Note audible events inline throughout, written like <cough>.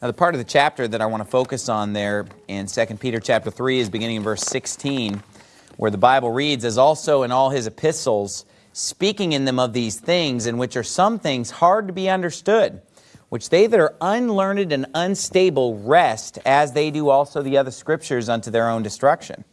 Now the part of the chapter that I want to focus on there in 2 Peter chapter 3 is beginning in verse 16, where the Bible reads, As also in all his epistles, speaking in them of these things, in which are some things hard to be understood, which they that are unlearned and unstable rest, as they do also the other scriptures unto their own destruction.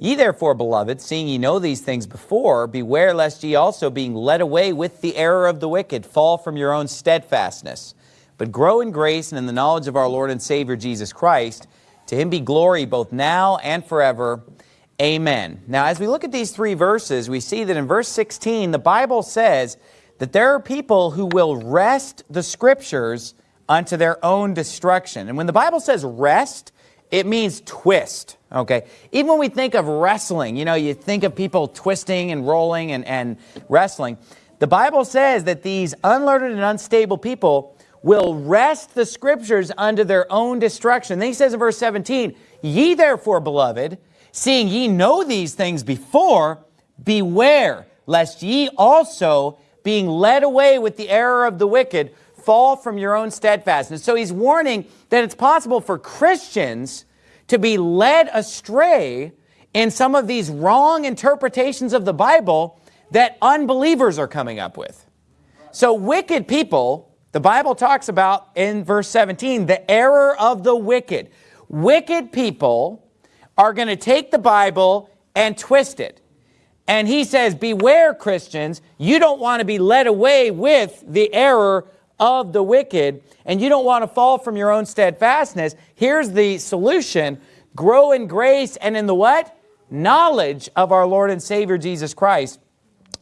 Ye therefore, beloved, seeing ye know these things before, beware lest ye also, being led away with the error of the wicked, fall from your own steadfastness but grow in grace and in the knowledge of our Lord and Savior Jesus Christ. To him be glory both now and forever. Amen. Now, as we look at these three verses, we see that in verse 16, the Bible says that there are people who will wrest the Scriptures unto their own destruction. And when the Bible says wrest, it means twist, okay? Even when we think of wrestling, you know, you think of people twisting and rolling and, and wrestling. The Bible says that these unlearned and unstable people will wrest the scriptures unto their own destruction. Then he says in verse 17, Ye therefore, beloved, seeing ye know these things before, beware, lest ye also, being led away with the error of the wicked, fall from your own steadfastness. So he's warning that it's possible for Christians to be led astray in some of these wrong interpretations of the Bible that unbelievers are coming up with. So wicked people the Bible talks about in verse 17, the error of the wicked. Wicked people are going to take the Bible and twist it. And he says, beware Christians, you don't want to be led away with the error of the wicked, and you don't want to fall from your own steadfastness. Here's the solution. Grow in grace and in the what? Knowledge of our Lord and Savior Jesus Christ.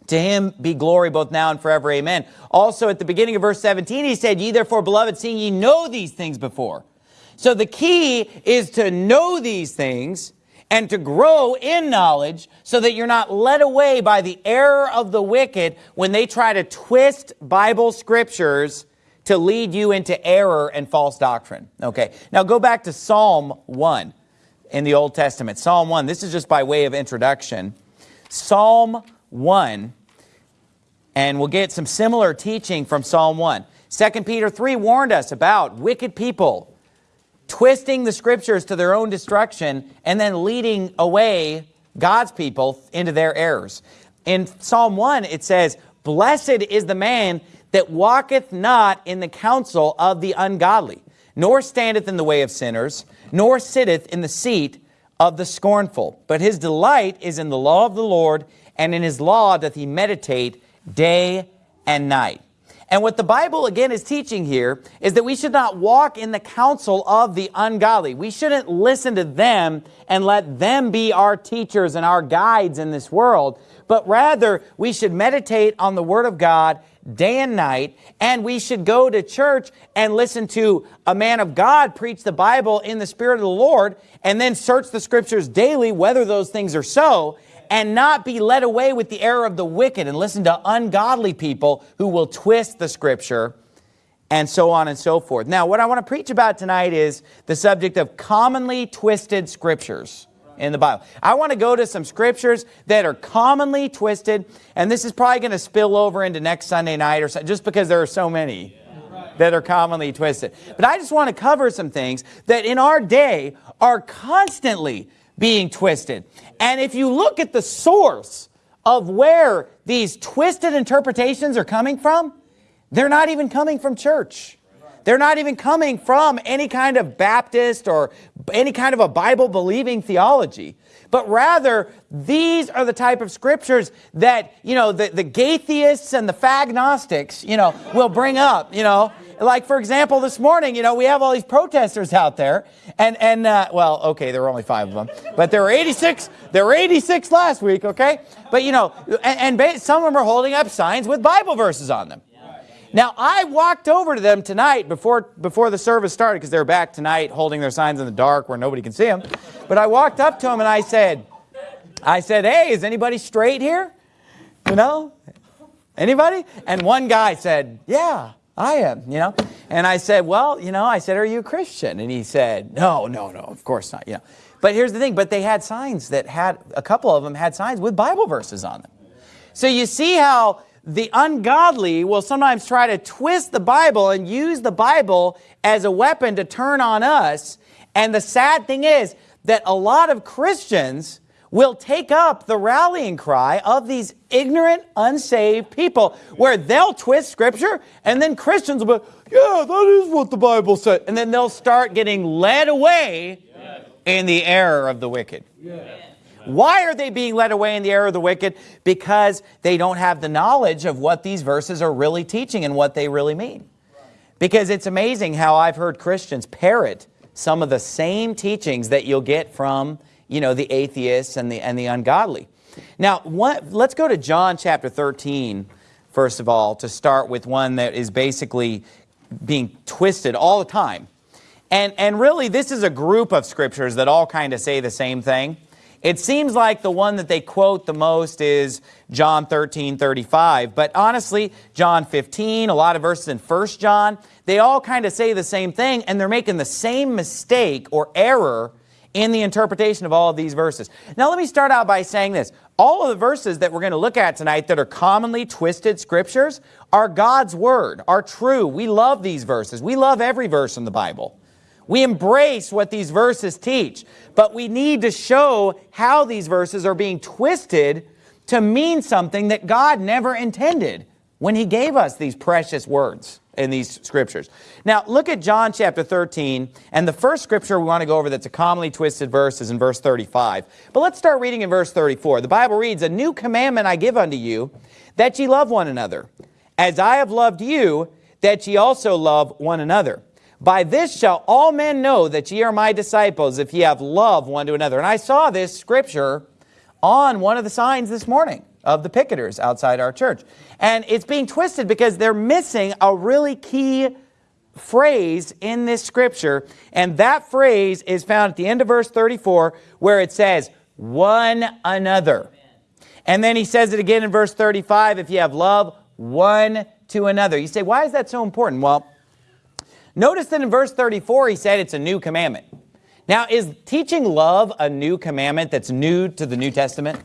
To him be glory both now and forever. Amen. Also at the beginning of verse 17, he said, Ye therefore, beloved, seeing ye know these things before. So the key is to know these things and to grow in knowledge so that you're not led away by the error of the wicked when they try to twist Bible scriptures to lead you into error and false doctrine. Okay, now go back to Psalm 1 in the Old Testament. Psalm 1, this is just by way of introduction. Psalm 1, and we'll get some similar teaching from Psalm 1. 2 Peter 3 warned us about wicked people twisting the scriptures to their own destruction and then leading away God's people into their errors. In Psalm 1, it says, Blessed is the man that walketh not in the counsel of the ungodly, nor standeth in the way of sinners, nor sitteth in the seat of the scornful. But his delight is in the law of the Lord, and in his law doth he meditate day and night. And what the Bible, again, is teaching here is that we should not walk in the counsel of the ungodly. We shouldn't listen to them and let them be our teachers and our guides in this world, but rather we should meditate on the Word of God day and night, and we should go to church and listen to a man of God preach the Bible in the Spirit of the Lord, and then search the Scriptures daily whether those things are so, and not be led away with the error of the wicked and listen to ungodly people who will twist the scripture and so on and so forth. Now, what I want to preach about tonight is the subject of commonly twisted scriptures in the Bible. I want to go to some scriptures that are commonly twisted, and this is probably going to spill over into next Sunday night or so, just because there are so many that are commonly twisted. But I just want to cover some things that in our day are constantly being twisted. And if you look at the source of where these twisted interpretations are coming from, they're not even coming from church. They're not even coming from any kind of Baptist or any kind of a Bible-believing theology. But rather, these are the type of scriptures that, you know, the, the Gaitheists and the Fagnostics, you know, will bring up, you know, like, for example, this morning, you know, we have all these protesters out there. And, and uh, well, okay, there were only five of them. But there were 86, there were 86 last week, okay? But, you know, and, and some of them are holding up signs with Bible verses on them. Now, I walked over to them tonight before, before the service started because they were back tonight holding their signs in the dark where nobody can see them. But I walked up to them and I said, I said, hey, is anybody straight here? You know? Anybody? And one guy said, yeah. I am, you know. And I said, well, you know, I said, are you a Christian? And he said, no, no, no, of course not, you know. But here's the thing, but they had signs that had, a couple of them had signs with Bible verses on them. So you see how the ungodly will sometimes try to twist the Bible and use the Bible as a weapon to turn on us. And the sad thing is that a lot of Christians will take up the rallying cry of these ignorant, unsaved people where they'll twist scripture and then Christians will be, yeah, that is what the Bible said. And then they'll start getting led away yes. in the error of the wicked. Yes. Why are they being led away in the error of the wicked? Because they don't have the knowledge of what these verses are really teaching and what they really mean. Because it's amazing how I've heard Christians parrot some of the same teachings that you'll get from you know, the atheists and the, and the ungodly. Now, what, let's go to John chapter 13, first of all, to start with one that is basically being twisted all the time. And, and really, this is a group of scriptures that all kind of say the same thing. It seems like the one that they quote the most is John 13, 35. But honestly, John 15, a lot of verses in 1 John, they all kind of say the same thing, and they're making the same mistake or error in the interpretation of all of these verses. Now let me start out by saying this. All of the verses that we're going to look at tonight that are commonly twisted scriptures are God's Word, are true. We love these verses. We love every verse in the Bible. We embrace what these verses teach, but we need to show how these verses are being twisted to mean something that God never intended when He gave us these precious words in these scriptures. Now, look at John chapter 13, and the first scripture we want to go over that's a commonly twisted verse is in verse 35. But let's start reading in verse 34. The Bible reads, A new commandment I give unto you, that ye love one another. As I have loved you, that ye also love one another. By this shall all men know that ye are my disciples, if ye have love one to another. And I saw this scripture on one of the signs this morning of the picketers outside our church. And it's being twisted because they're missing a really key phrase in this scripture. And that phrase is found at the end of verse 34 where it says, one another. And then he says it again in verse 35, if you have love one to another. You say, why is that so important? Well, notice that in verse 34 he said it's a new commandment. Now, is teaching love a new commandment that's new to the New Testament?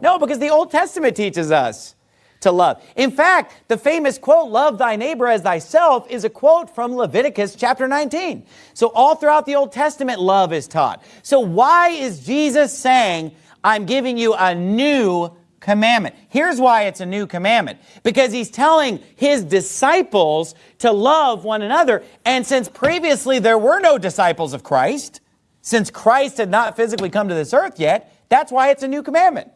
No, because the Old Testament teaches us to love. In fact, the famous quote, love thy neighbor as thyself, is a quote from Leviticus chapter 19. So all throughout the Old Testament, love is taught. So why is Jesus saying, I'm giving you a new commandment? Here's why it's a new commandment. Because he's telling his disciples to love one another. And since previously there were no disciples of Christ, since Christ had not physically come to this earth yet, that's why it's a new commandment.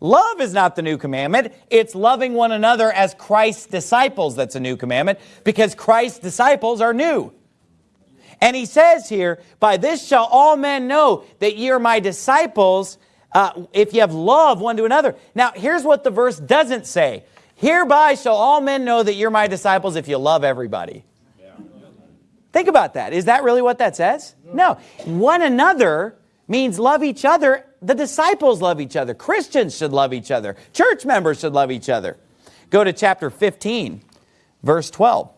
Love is not the new commandment. It's loving one another as Christ's disciples that's a new commandment because Christ's disciples are new. And he says here, by this shall all men know that ye are my disciples uh, if you have love one to another. Now, here's what the verse doesn't say. Hereby shall all men know that you're my disciples if you love everybody. Think about that. Is that really what that says? No. One another means love each other. The disciples love each other. Christians should love each other. Church members should love each other. Go to chapter 15, verse 12.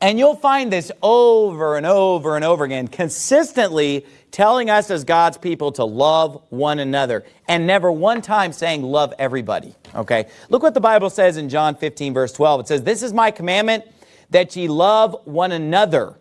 And you'll find this over and over and over again, consistently telling us as God's people to love one another and never one time saying love everybody. Okay, look what the Bible says in John 15, verse 12. It says, This is my commandment that ye love one another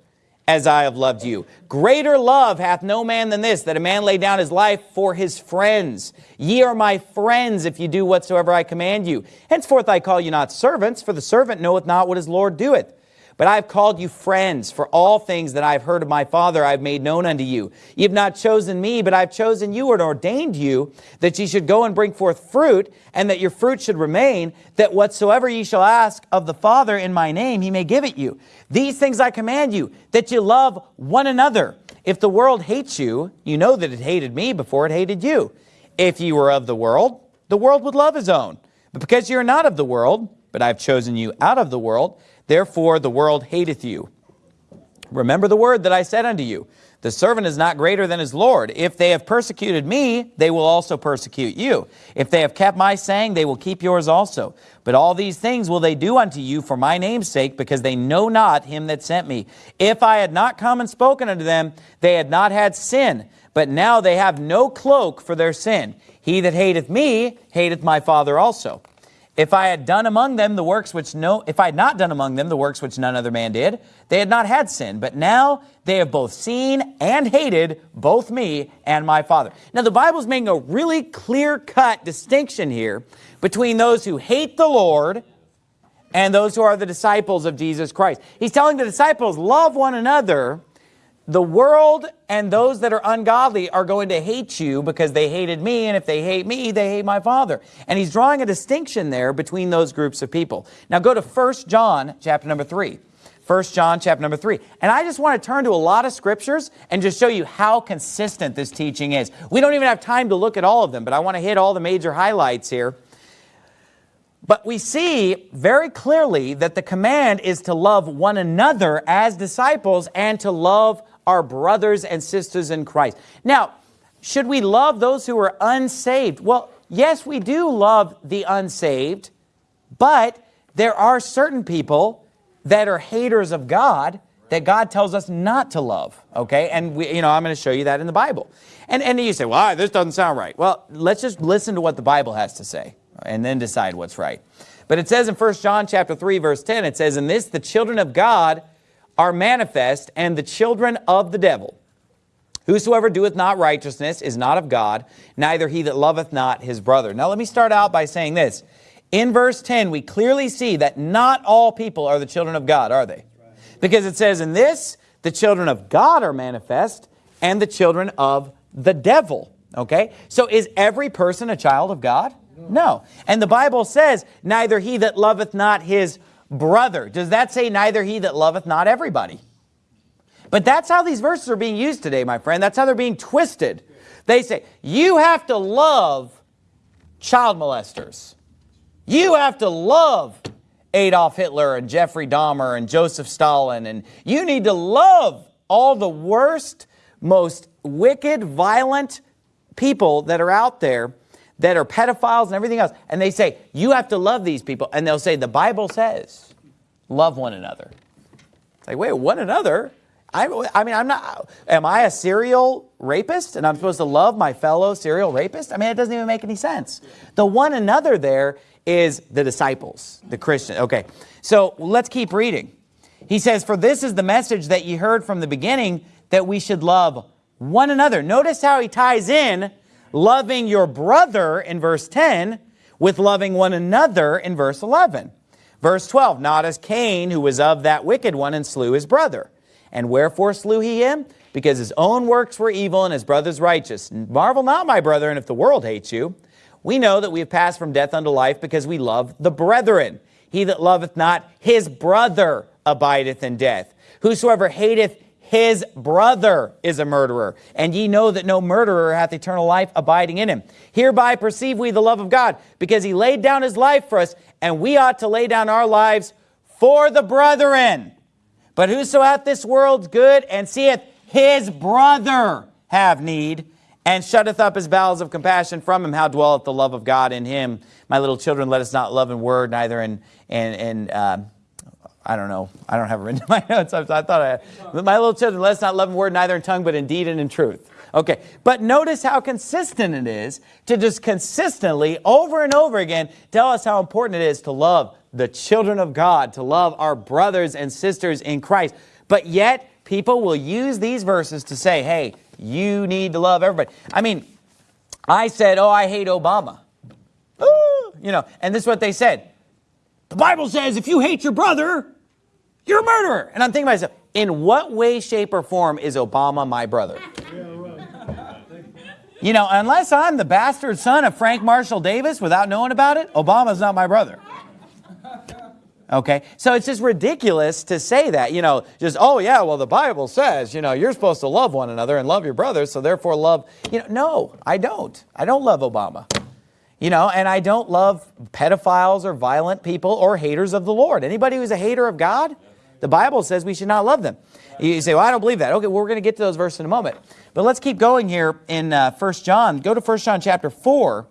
as I have loved you. Greater love hath no man than this, that a man lay down his life for his friends. Ye are my friends if you do whatsoever I command you. Henceforth I call you not servants, for the servant knoweth not what his Lord doeth. But I have called you friends, for all things that I have heard of my Father I have made known unto you. Ye have not chosen me, but I have chosen you and ordained you, that ye should go and bring forth fruit, and that your fruit should remain, that whatsoever ye shall ask of the Father in my name, he may give it you. These things I command you, that ye love one another. If the world hates you, you know that it hated me before it hated you. If ye were of the world, the world would love his own. But because ye are not of the world, but I have chosen you out of the world, Therefore the world hateth you. Remember the word that I said unto you. The servant is not greater than his Lord. If they have persecuted me, they will also persecute you. If they have kept my saying, they will keep yours also. But all these things will they do unto you for my name's sake, because they know not him that sent me. If I had not come and spoken unto them, they had not had sin. But now they have no cloak for their sin. He that hateth me, hateth my Father also. If I had done among them the works which no, if I had not done among them the works which none other man did, they had not had sin. But now they have both seen and hated both me and my Father. Now the Bible's making a really clear-cut distinction here between those who hate the Lord and those who are the disciples of Jesus Christ. He's telling the disciples, love one another, the world and those that are ungodly are going to hate you because they hated me, and if they hate me, they hate my Father. And he's drawing a distinction there between those groups of people. Now go to 1 John chapter number 3. 1 John chapter number 3. And I just want to turn to a lot of scriptures and just show you how consistent this teaching is. We don't even have time to look at all of them, but I want to hit all the major highlights here. But we see very clearly that the command is to love one another as disciples and to love our brothers and sisters in Christ. Now, should we love those who are unsaved? Well, yes, we do love the unsaved, but there are certain people that are haters of God that God tells us not to love, okay? And, we, you know, I'm going to show you that in the Bible. And, and you say, well, this doesn't sound right. Well, let's just listen to what the Bible has to say and then decide what's right. But it says in 1 John chapter 3, verse 10, it says, In this the children of God are manifest, and the children of the devil. Whosoever doeth not righteousness is not of God, neither he that loveth not his brother. Now let me start out by saying this. In verse 10, we clearly see that not all people are the children of God, are they? Because it says in this, the children of God are manifest, and the children of the devil. Okay? So is every person a child of God? No. And the Bible says, neither he that loveth not his brother. Does that say neither he that loveth not everybody? But that's how these verses are being used today, my friend. That's how they're being twisted. They say, you have to love child molesters. You have to love Adolf Hitler and Jeffrey Dahmer and Joseph Stalin. And you need to love all the worst, most wicked, violent people that are out there that are pedophiles and everything else. And they say, you have to love these people. And they'll say, the Bible says, love one another. It's like, wait, one another? I, I mean, I'm not, am I a serial rapist and I'm supposed to love my fellow serial rapist? I mean, it doesn't even make any sense. The one another there is the disciples, the Christian. Okay, so let's keep reading. He says, for this is the message that you heard from the beginning, that we should love one another. Notice how he ties in loving your brother in verse 10 with loving one another in verse 11. Verse 12, not as Cain, who was of that wicked one and slew his brother. And wherefore slew he him? Because his own works were evil and his brother's righteous. Marvel not, my brethren, if the world hates you. We know that we have passed from death unto life because we love the brethren. He that loveth not his brother abideth in death. Whosoever hateth his brother is a murderer. And ye know that no murderer hath eternal life abiding in him. Hereby perceive we the love of God, because he laid down his life for us, and we ought to lay down our lives for the brethren. But whoso hath this world's good and seeth his brother have need, and shutteth up his bowels of compassion from him, how dwelleth the love of God in him? My little children, let us not love in word, neither in, in, in uh, I don't know. I don't have it written in <laughs> my notes. I, thought I had. My little children, let us not love in word, neither in tongue, but in deed and in truth. Okay, but notice how consistent it is to just consistently, over and over again, tell us how important it is to love the children of God, to love our brothers and sisters in Christ. But yet, people will use these verses to say, hey, you need to love everybody. I mean, I said, oh, I hate Obama. Ooh, you know, and this is what they said. The Bible says if you hate your brother, you're a murderer. And I'm thinking to myself, in what way, shape, or form is Obama my brother? <laughs> You know, unless I'm the bastard son of Frank Marshall Davis without knowing about it, Obama's not my brother. <laughs> Okay, so it's just ridiculous to say that, you know, just, oh yeah, well the Bible says, you know, you're supposed to love one another and love your brother, so therefore love, you know, no, I don't. I don't love Obama. You know, and I don't love pedophiles or violent people or haters of the Lord. Anybody who's a hater of God, the Bible says we should not love them. You say, well, I don't believe that. Okay, well, we're going to get to those verses in a moment. But let's keep going here in uh, 1 John. Go to 1 John chapter 4.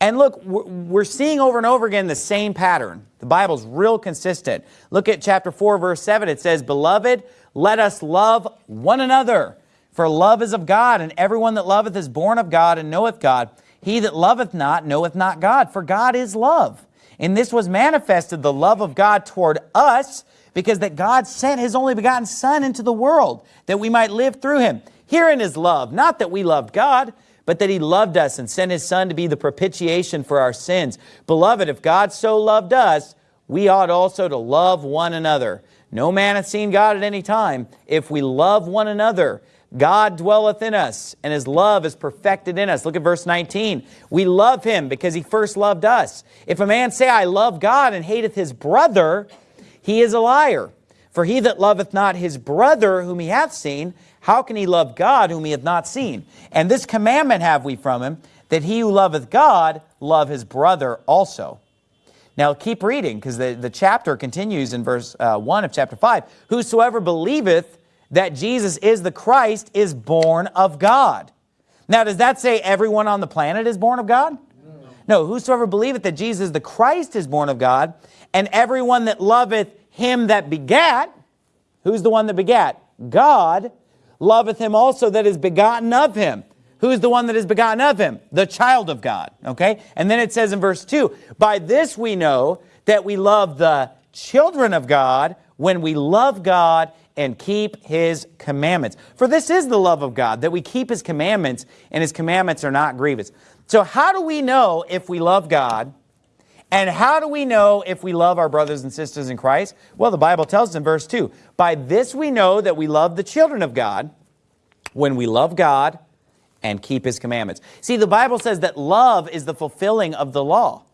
And look, we're seeing over and over again the same pattern. The Bible's real consistent. Look at chapter 4, verse 7. It says, Beloved, let us love one another. For love is of God, and everyone that loveth is born of God and knoweth God. He that loveth not knoweth not God, for God is love. And this was manifested the love of God toward us, because that God sent his only begotten Son into the world, that we might live through him. Herein is love, not that we loved God, but that he loved us and sent his Son to be the propitiation for our sins. Beloved, if God so loved us, we ought also to love one another. No man hath seen God at any time. If we love one another, God dwelleth in us, and his love is perfected in us. Look at verse 19. We love him because he first loved us. If a man say, I love God, and hateth his brother, he is a liar. For he that loveth not his brother whom he hath seen, how can he love God whom he hath not seen? And this commandment have we from him, that he who loveth God love his brother also. Now keep reading, because the, the chapter continues in verse uh, 1 of chapter 5. Whosoever believeth that Jesus is the Christ is born of God. Now, does that say everyone on the planet is born of God? No. no, whosoever believeth that Jesus the Christ is born of God, and everyone that loveth him that begat, who's the one that begat? God, loveth him also that is begotten of him. Who's the one that is begotten of him? The child of God, okay? And then it says in verse 2, By this we know that we love the children of God when we love God and keep his commandments. For this is the love of God, that we keep his commandments, and his commandments are not grievous. So how do we know if we love God? And how do we know if we love our brothers and sisters in Christ? Well, the Bible tells us in verse 2, By this we know that we love the children of God, when we love God and keep his commandments. See, the Bible says that love is the fulfilling of the law.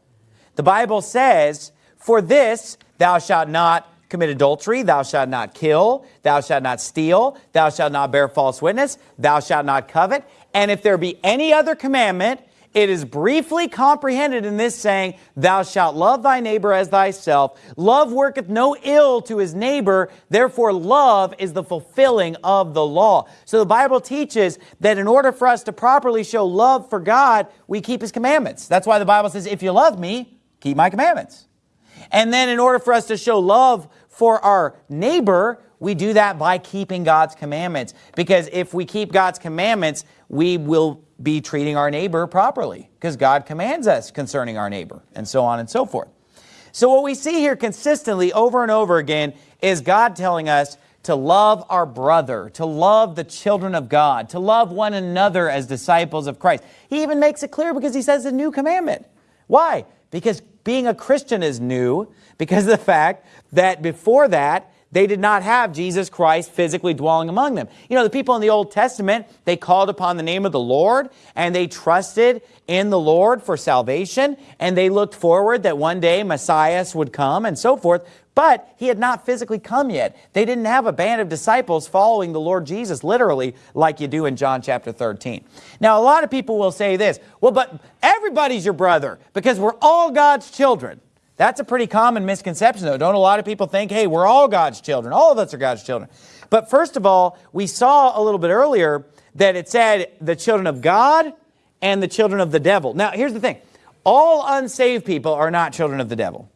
The Bible says, For this thou shalt not commit adultery, thou shalt not kill, thou shalt not steal, thou shalt not bear false witness, thou shalt not covet. And if there be any other commandment, it is briefly comprehended in this saying, Thou shalt love thy neighbor as thyself. Love worketh no ill to his neighbor. Therefore, love is the fulfilling of the law. So the Bible teaches that in order for us to properly show love for God, we keep his commandments. That's why the Bible says, If you love me, keep my commandments. And then in order for us to show love for our neighbor, we do that by keeping God's commandments. Because if we keep God's commandments, we will be treating our neighbor properly because God commands us concerning our neighbor and so on and so forth. So what we see here consistently over and over again is God telling us to love our brother, to love the children of God, to love one another as disciples of Christ. He even makes it clear because he says a new commandment. Why? Because being a Christian is new because of the fact that before that, they did not have Jesus Christ physically dwelling among them. You know, the people in the Old Testament, they called upon the name of the Lord and they trusted in the Lord for salvation and they looked forward that one day Messiah would come and so forth. But he had not physically come yet. They didn't have a band of disciples following the Lord Jesus literally like you do in John chapter 13. Now, a lot of people will say this, well, but everybody's your brother because we're all God's children. That's a pretty common misconception, though. Don't a lot of people think, hey, we're all God's children. All of us are God's children. But first of all, we saw a little bit earlier that it said the children of God and the children of the devil. Now, here's the thing. All unsaved people are not children of the devil.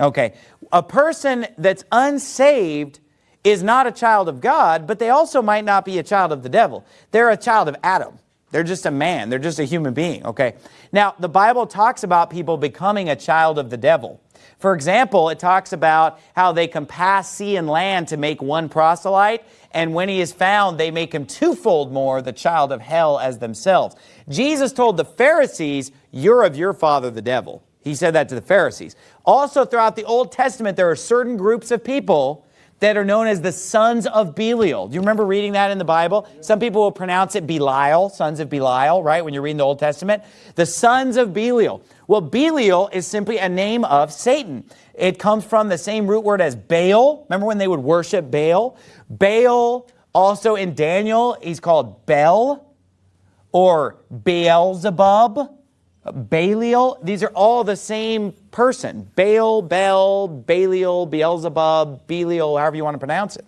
Okay. A person that's unsaved is not a child of God, but they also might not be a child of the devil. They're a child of Adam. They're just a man. They're just a human being, okay? Now, the Bible talks about people becoming a child of the devil. For example, it talks about how they can pass sea and land to make one proselyte, and when he is found, they make him twofold more the child of hell as themselves. Jesus told the Pharisees, you're of your father the devil. He said that to the Pharisees. Also, throughout the Old Testament, there are certain groups of people that are known as the sons of Belial. Do you remember reading that in the Bible? Some people will pronounce it Belial, sons of Belial, right, when you're reading the Old Testament. The sons of Belial. Well, Belial is simply a name of Satan. It comes from the same root word as Baal. Remember when they would worship Baal? Baal, also in Daniel, he's called Bel or Beelzebub. Belial, these are all the same person. Baal, Bel, Belial, Beelzebub, Belial, however you want to pronounce it.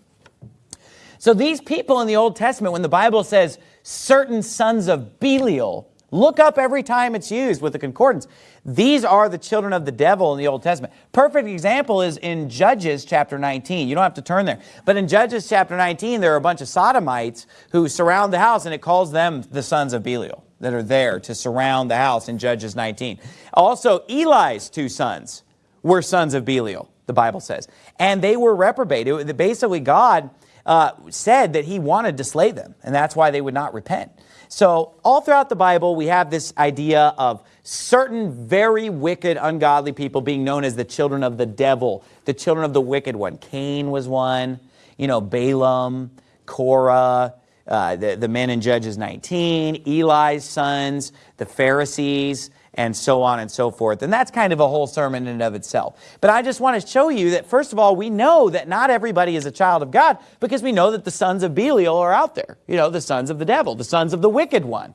So these people in the Old Testament, when the Bible says certain sons of Belial, look up every time it's used with the concordance. These are the children of the devil in the Old Testament. Perfect example is in Judges chapter 19. You don't have to turn there. But in Judges chapter 19, there are a bunch of sodomites who surround the house and it calls them the sons of Belial. That are there to surround the house in Judges 19. Also, Eli's two sons were sons of Belial, the Bible says. And they were reprobated. Basically, God uh, said that he wanted to slay them, and that's why they would not repent. So all throughout the Bible, we have this idea of certain very wicked, ungodly people being known as the children of the devil, the children of the wicked one. Cain was one, you know, Balaam, Korah, uh, the, the men in Judges 19, Eli's sons, the Pharisees, and so on and so forth. And that's kind of a whole sermon in and of itself. But I just want to show you that, first of all, we know that not everybody is a child of God because we know that the sons of Belial are out there. You know, the sons of the devil, the sons of the wicked one.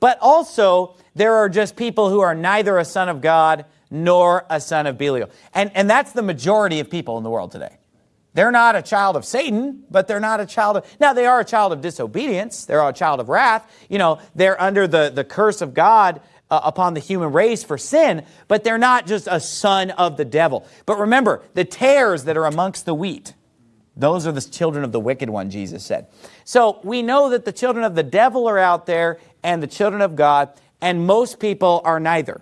But also, there are just people who are neither a son of God nor a son of Belial. And, and that's the majority of people in the world today. They're not a child of Satan, but they're not a child of, now they are a child of disobedience. They're a child of wrath. You know, they're under the, the curse of God uh, upon the human race for sin, but they're not just a son of the devil. But remember, the tares that are amongst the wheat, those are the children of the wicked one, Jesus said. So we know that the children of the devil are out there and the children of God, and most people are neither.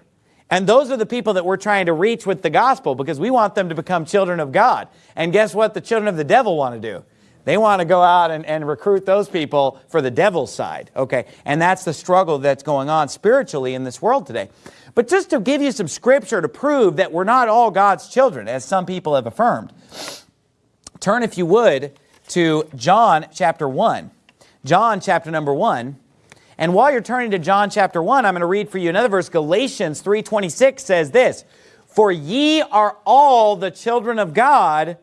And those are the people that we're trying to reach with the gospel because we want them to become children of God. And guess what the children of the devil want to do? They want to go out and, and recruit those people for the devil's side, okay? And that's the struggle that's going on spiritually in this world today. But just to give you some scripture to prove that we're not all God's children, as some people have affirmed, turn, if you would, to John chapter 1. John chapter number 1. And while you're turning to John chapter 1, I'm going to read for you another verse. Galatians 3.26 says this, For ye are all the children of God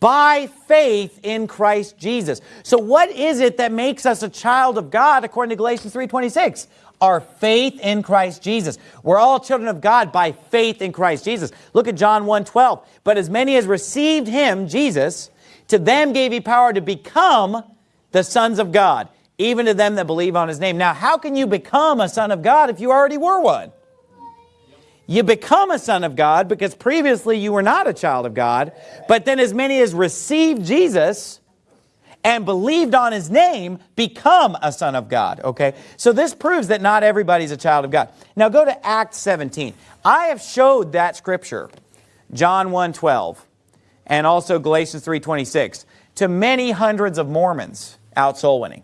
by faith in Christ Jesus. So what is it that makes us a child of God according to Galatians 3.26? Our faith in Christ Jesus. We're all children of God by faith in Christ Jesus. Look at John 1.12. But as many as received him, Jesus, to them gave he power to become the sons of God, even to them that believe on his name. Now, how can you become a son of God if you already were one? You become a son of God because previously you were not a child of God. But then as many as received Jesus and believed on his name become a son of God. Okay, so this proves that not everybody's a child of God. Now go to Acts 17. I have showed that scripture, John 1.12 and also Galatians 3.26 to many hundreds of Mormons out soul winning.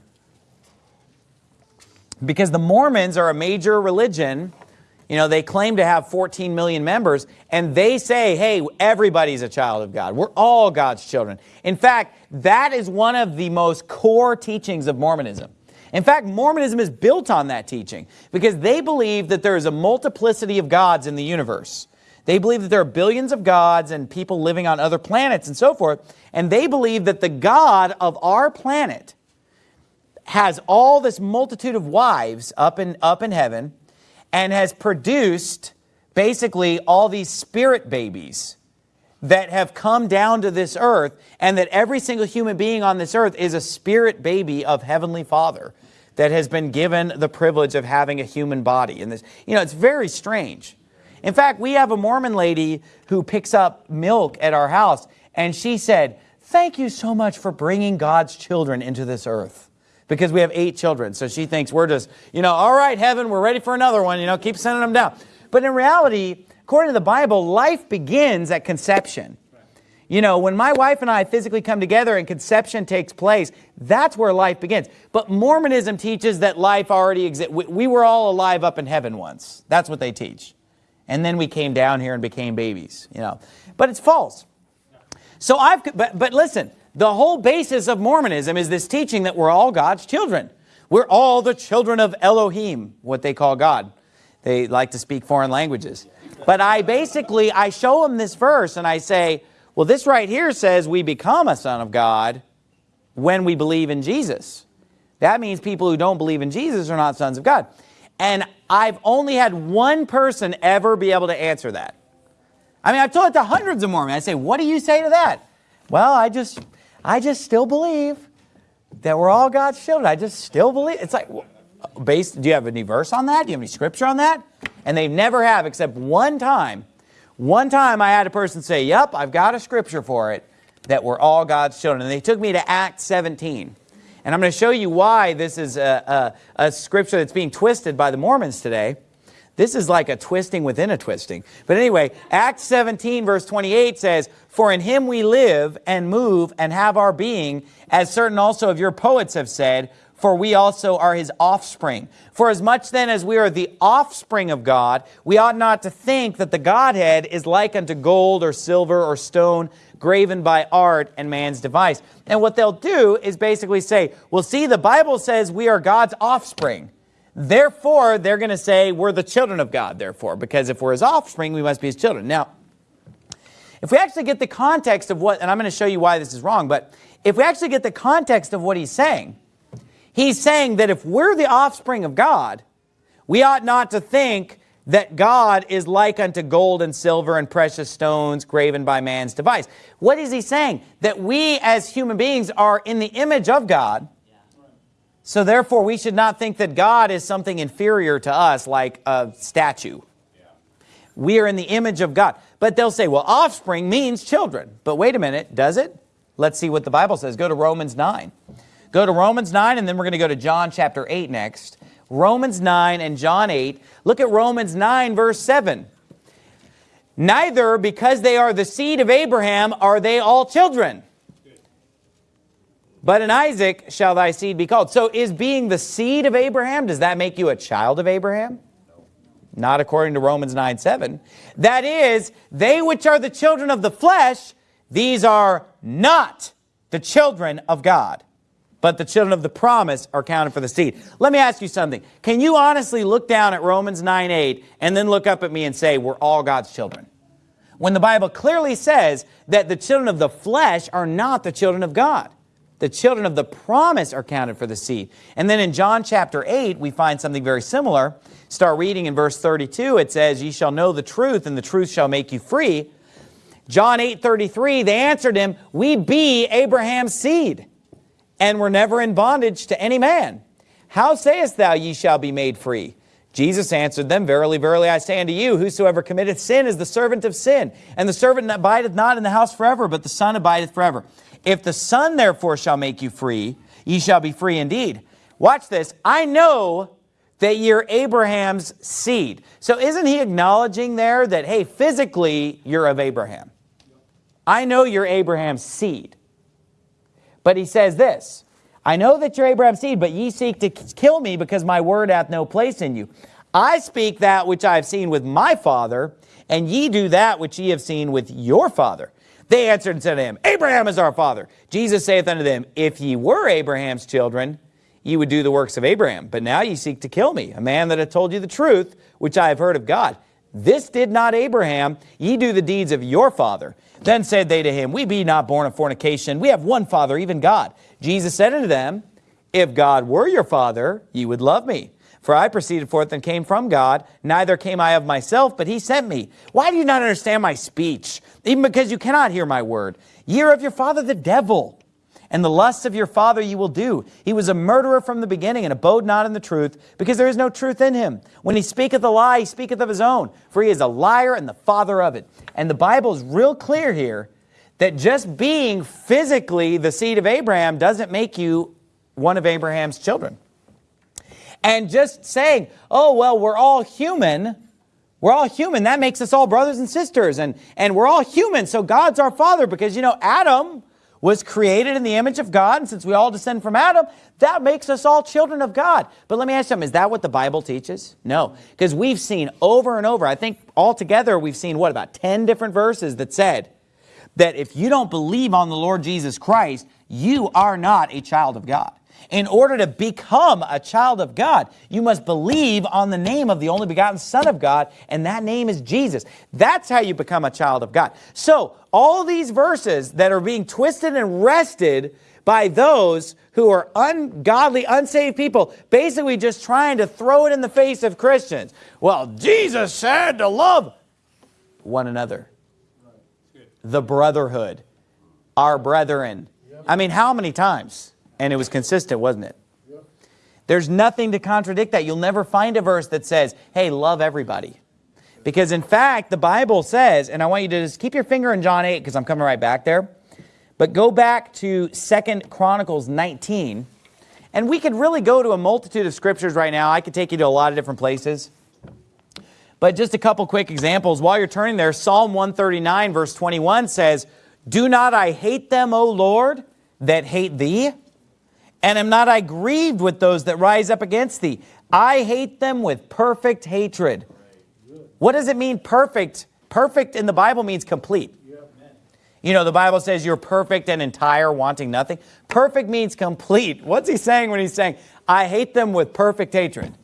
Because the Mormons are a major religion you know, they claim to have 14 million members, and they say, hey, everybody's a child of God. We're all God's children. In fact, that is one of the most core teachings of Mormonism. In fact, Mormonism is built on that teaching because they believe that there is a multiplicity of gods in the universe. They believe that there are billions of gods and people living on other planets and so forth, and they believe that the God of our planet has all this multitude of wives up in, up in heaven, and has produced basically all these spirit babies that have come down to this earth and that every single human being on this earth is a spirit baby of Heavenly Father that has been given the privilege of having a human body. And this, you know, it's very strange. In fact, we have a Mormon lady who picks up milk at our house and she said, thank you so much for bringing God's children into this earth because we have eight children. So she thinks we're just, you know, all right, heaven, we're ready for another one, you know, keep sending them down. But in reality, according to the Bible, life begins at conception. You know, when my wife and I physically come together and conception takes place, that's where life begins. But Mormonism teaches that life already exists. We, we, were all alive up in heaven once. That's what they teach. And then we came down here and became babies, you know. But it's false. So I've, but, but listen, the whole basis of Mormonism is this teaching that we're all God's children. We're all the children of Elohim, what they call God. They like to speak foreign languages. But I basically, I show them this verse and I say, well, this right here says we become a son of God when we believe in Jesus. That means people who don't believe in Jesus are not sons of God. And I've only had one person ever be able to answer that. I mean, I've told it to hundreds of Mormons. I say, what do you say to that? Well, I just, I just still believe that we're all God's children. I just still believe. It's like, based, do you have any verse on that? Do you have any scripture on that? And they never have except one time. One time I had a person say, yep, I've got a scripture for it, that we're all God's children. And they took me to Acts 17. And I'm going to show you why this is a, a, a scripture that's being twisted by the Mormons today. This is like a twisting within a twisting. But anyway, Acts 17 verse 28 says, For in him we live and move and have our being, as certain also of your poets have said, for we also are his offspring. For as much then as we are the offspring of God, we ought not to think that the Godhead is like unto gold or silver or stone, graven by art and man's device. And what they'll do is basically say, well, see, the Bible says we are God's offspring. Therefore, they're going to say we're the children of God, therefore, because if we're his offspring, we must be his children. Now, if we actually get the context of what, and I'm going to show you why this is wrong, but if we actually get the context of what he's saying, he's saying that if we're the offspring of God, we ought not to think that God is like unto gold and silver and precious stones graven by man's device. What is he saying? That we as human beings are in the image of God, so therefore we should not think that God is something inferior to us like a statue. We are in the image of God. But they'll say, well, offspring means children. But wait a minute, does it? Let's see what the Bible says. Go to Romans 9. Go to Romans 9, and then we're going to go to John chapter 8 next. Romans 9 and John 8. Look at Romans 9, verse 7. Neither, because they are the seed of Abraham, are they all children. But in Isaac shall thy seed be called. So is being the seed of Abraham, does that make you a child of Abraham? Not according to Romans 9, 7. That is, they which are the children of the flesh, these are not the children of God but the children of the promise are counted for the seed. Let me ask you something. Can you honestly look down at Romans 9, 8 and then look up at me and say, we're all God's children? When the Bible clearly says that the children of the flesh are not the children of God. The children of the promise are counted for the seed. And then in John chapter 8, we find something very similar. Start reading in verse 32, it says, Ye shall know the truth, and the truth shall make you free. John 8, 33, they answered him, We be Abraham's seed and were never in bondage to any man. How sayest thou, ye shall be made free? Jesus answered them, Verily, verily, I say unto you, whosoever committeth sin is the servant of sin. And the servant abideth not in the house forever, but the Son abideth forever. If the Son therefore shall make you free, ye shall be free indeed. Watch this. I know that you're Abraham's seed. So isn't he acknowledging there that, hey, physically, you're of Abraham? I know you're Abraham's seed. But he says this, I know that you're Abraham's seed, but ye seek to kill me because my word hath no place in you. I speak that which I have seen with my father, and ye do that which ye have seen with your father. They answered and said to him, Abraham is our father. Jesus saith unto them, If ye were Abraham's children, ye would do the works of Abraham. But now ye seek to kill me, a man that hath told you the truth, which I have heard of God. This did not Abraham, ye do the deeds of your father. Then said they to him, We be not born of fornication. We have one Father, even God. Jesus said unto them, If God were your Father, ye would love me. For I proceeded forth and came from God. Neither came I of myself, but he sent me. Why do you not understand my speech? Even because you cannot hear my word. Ye are of your father the devil and the lusts of your father you will do. He was a murderer from the beginning and abode not in the truth, because there is no truth in him. When he speaketh a lie, he speaketh of his own, for he is a liar and the father of it. And the Bible is real clear here that just being physically the seed of Abraham doesn't make you one of Abraham's children. And just saying, oh, well, we're all human, we're all human, that makes us all brothers and sisters, and, and we're all human, so God's our father, because, you know, Adam was created in the image of God, and since we all descend from Adam, that makes us all children of God. But let me ask you something, is that what the Bible teaches? No, because we've seen over and over, I think altogether we've seen, what, about 10 different verses that said that if you don't believe on the Lord Jesus Christ, you are not a child of God. In order to become a child of God, you must believe on the name of the only begotten Son of God, and that name is Jesus. That's how you become a child of God. So, all these verses that are being twisted and wrested by those who are ungodly, unsaved people, basically just trying to throw it in the face of Christians. Well, Jesus said to love one another. The brotherhood. Our brethren. I mean, how many times? And it was consistent, wasn't it? There's nothing to contradict that. You'll never find a verse that says, hey, love everybody. Because in fact, the Bible says, and I want you to just keep your finger in John 8 because I'm coming right back there. But go back to Second Chronicles 19. And we could really go to a multitude of scriptures right now. I could take you to a lot of different places. But just a couple quick examples. While you're turning there, Psalm 139 verse 21 says, Do not I hate them, O Lord, that hate thee? And am not I grieved with those that rise up against thee? I hate them with perfect hatred. What does it mean perfect? Perfect in the Bible means complete. You know, the Bible says you're perfect and entire, wanting nothing. Perfect means complete. What's he saying when he's saying, I hate them with perfect hatred?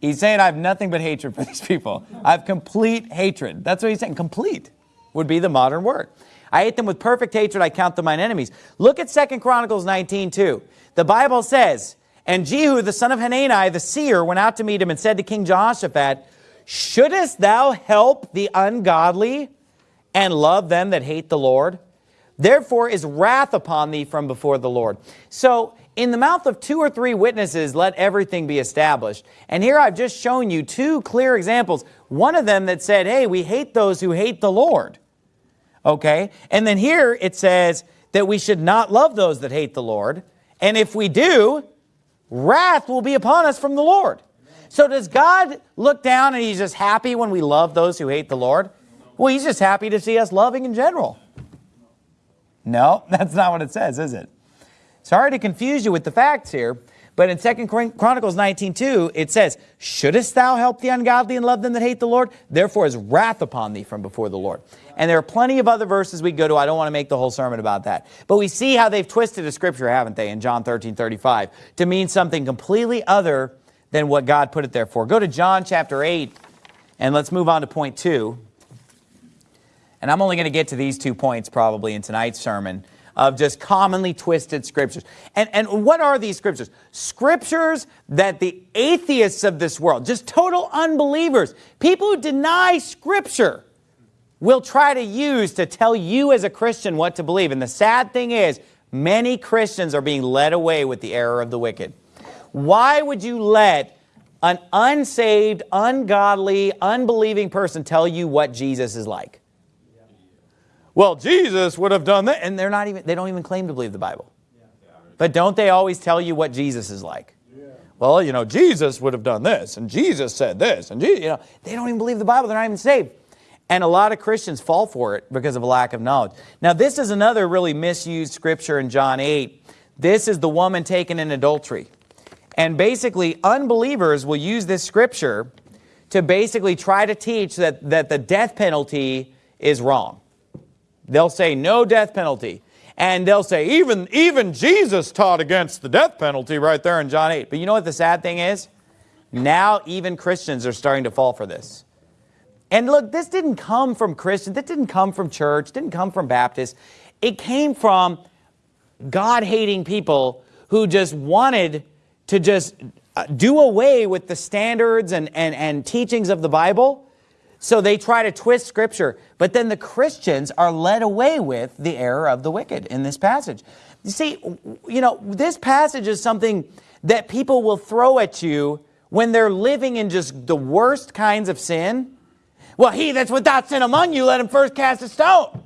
He's saying I have nothing but hatred for <laughs> these people. I have complete hatred. That's what he's saying. Complete would be the modern word. I hate them with perfect hatred. I count them mine enemies. Look at Second Chronicles 19, 2. The Bible says, And Jehu, the son of Hanani, the seer, went out to meet him and said to King Jehoshaphat, Shouldest thou help the ungodly and love them that hate the Lord? Therefore is wrath upon thee from before the Lord. So in the mouth of two or three witnesses, let everything be established. And here I've just shown you two clear examples. One of them that said, hey, we hate those who hate the Lord. Okay? And then here it says that we should not love those that hate the Lord. And if we do, wrath will be upon us from the Lord. So does God look down and he's just happy when we love those who hate the Lord? Well, he's just happy to see us loving in general. No, <laughs> that's not what it says, is it? Sorry to confuse you with the facts here, but in 2 Chronicles 19.2, it says, Shouldest thou help the ungodly and love them that hate the Lord? Therefore is wrath upon thee from before the Lord. And there are plenty of other verses we go to. I don't want to make the whole sermon about that. But we see how they've twisted a scripture, haven't they, in John 13, 35, to mean something completely other than what God put it there for. Go to John chapter 8, and let's move on to point 2. And I'm only going to get to these two points probably in tonight's sermon of just commonly twisted scriptures. And, and what are these scriptures? Scriptures that the atheists of this world, just total unbelievers, people who deny scripture, will try to use to tell you as a Christian what to believe. And the sad thing is, many Christians are being led away with the error of the wicked. Why would you let an unsaved, ungodly, unbelieving person tell you what Jesus is like? well, Jesus would have done that. And they're not even, they don't even claim to believe the Bible. But don't they always tell you what Jesus is like? Well, you know, Jesus would have done this, and Jesus said this, and Jesus, you know, they don't even believe the Bible. They're not even saved. And a lot of Christians fall for it because of a lack of knowledge. Now, this is another really misused scripture in John 8. This is the woman taken in adultery. And basically, unbelievers will use this scripture to basically try to teach that, that the death penalty is wrong. They'll say no death penalty. And they'll say, even, even Jesus taught against the death penalty right there in John 8. But you know what the sad thing is? Now even Christians are starting to fall for this. And look, this didn't come from Christians. This didn't come from church. didn't come from Baptists. It came from God-hating people who just wanted to just uh, do away with the standards and, and, and teachings of the Bible so they try to twist scripture. But then the Christians are led away with the error of the wicked in this passage. You see, you know, this passage is something that people will throw at you when they're living in just the worst kinds of sin. Well, he that's without sin among you, let him first cast a stone.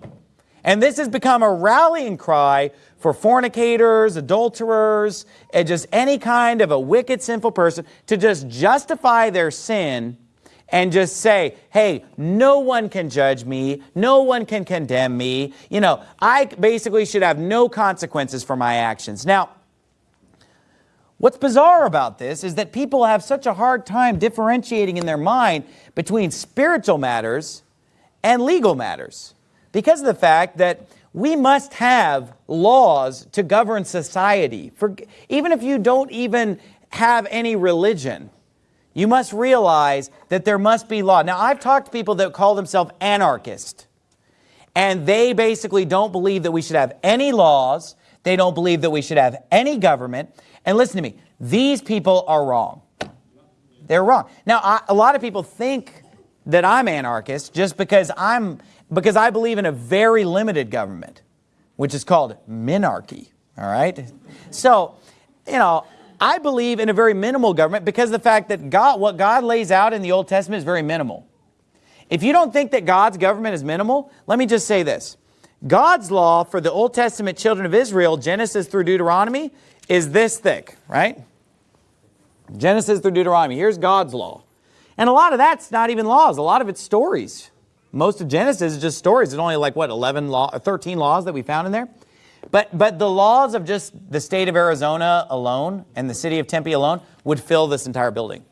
And this has become a rallying cry for fornicators, adulterers, and just any kind of a wicked, sinful person to just justify their sin and just say, hey, no one can judge me. No one can condemn me. You know, I basically should have no consequences for my actions. Now, what's bizarre about this is that people have such a hard time differentiating in their mind between spiritual matters and legal matters because of the fact that we must have laws to govern society. For, even if you don't even have any religion, you must realize that there must be law. Now, I've talked to people that call themselves anarchists, and they basically don't believe that we should have any laws. They don't believe that we should have any government. And listen to me, these people are wrong. They're wrong. Now, I, a lot of people think that I'm anarchist just because I'm because I believe in a very limited government, which is called minarchy. All right. So, you know, I believe in a very minimal government because the fact that God, what God lays out in the Old Testament is very minimal. If you don't think that God's government is minimal, let me just say this. God's law for the Old Testament children of Israel, Genesis through Deuteronomy, is this thick, right? Genesis through Deuteronomy. Here's God's law. And a lot of that's not even laws. A lot of it's stories. Most of Genesis is just stories. It's only like, what, 11 law, 13 laws that we found in there? But, but the laws of just the state of Arizona alone and the city of Tempe alone would fill this entire building.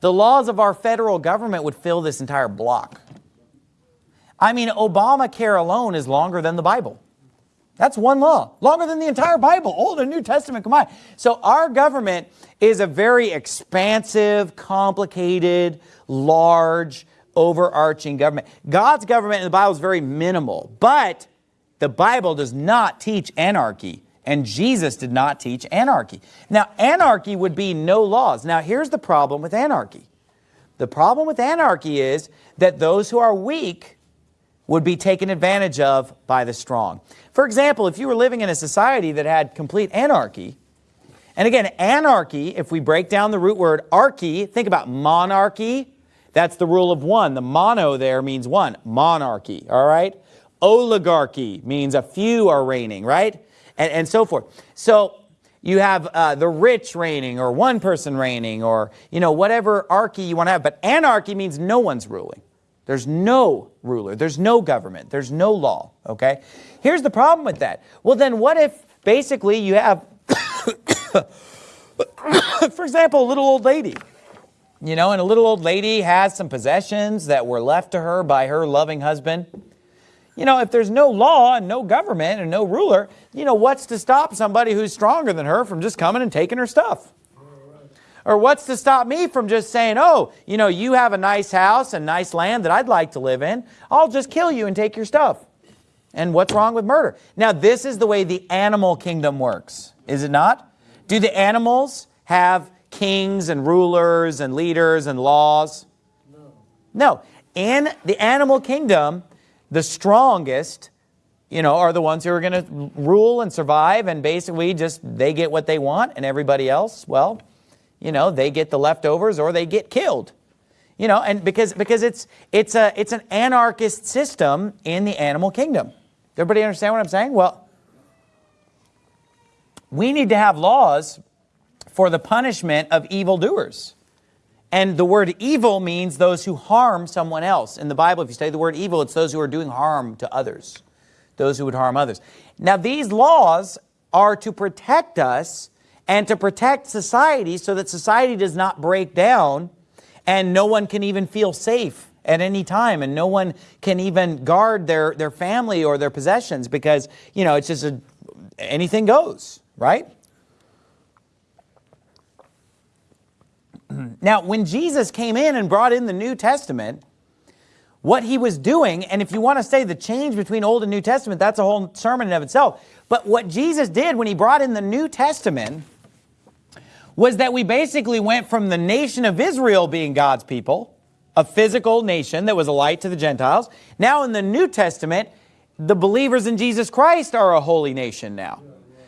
The laws of our federal government would fill this entire block. I mean, Obamacare alone is longer than the Bible. That's one law, longer than the entire Bible, Old and New Testament combined. So our government is a very expansive, complicated, large, overarching government. God's government in the Bible is very minimal, but the Bible does not teach anarchy, and Jesus did not teach anarchy. Now, anarchy would be no laws. Now, here's the problem with anarchy. The problem with anarchy is that those who are weak would be taken advantage of by the strong. For example, if you were living in a society that had complete anarchy, and again, anarchy, if we break down the root word archy, think about monarchy, that's the rule of one. The mono there means one, monarchy, all right? Oligarchy means a few are reigning, right? And, and so forth. So you have uh, the rich reigning or one person reigning or, you know, whatever archy you want to have. But anarchy means no one's ruling. There's no ruler. There's no government. There's no law, okay? Here's the problem with that. Well, then what if basically you have, <coughs> for example, a little old lady, you know, and a little old lady has some possessions that were left to her by her loving husband. You know, if there's no law and no government and no ruler, you know, what's to stop somebody who's stronger than her from just coming and taking her stuff? Or what's to stop me from just saying, oh, you know, you have a nice house and nice land that I'd like to live in. I'll just kill you and take your stuff. And what's wrong with murder? Now, this is the way the animal kingdom works, is it not? Do the animals have kings and rulers and leaders and laws? No. No. In the animal kingdom, the strongest, you know, are the ones who are going to rule and survive and basically just they get what they want and everybody else, well, you know, they get the leftovers or they get killed. You know, and because because it's it's a it's an anarchist system in the animal kingdom. Everybody understand what I'm saying? Well, we need to have laws for the punishment of evildoers. And the word evil means those who harm someone else. In the Bible, if you study the word evil, it's those who are doing harm to others, those who would harm others. Now, these laws are to protect us and to protect society so that society does not break down and no one can even feel safe at any time and no one can even guard their, their family or their possessions because, you know, it's just a, anything goes, right? <clears throat> now, when Jesus came in and brought in the New Testament, what he was doing, and if you want to say the change between Old and New Testament, that's a whole sermon in of itself. But what Jesus did when he brought in the New Testament was that we basically went from the nation of Israel being God's people, a physical nation that was a light to the Gentiles. Now in the New Testament, the believers in Jesus Christ are a holy nation now.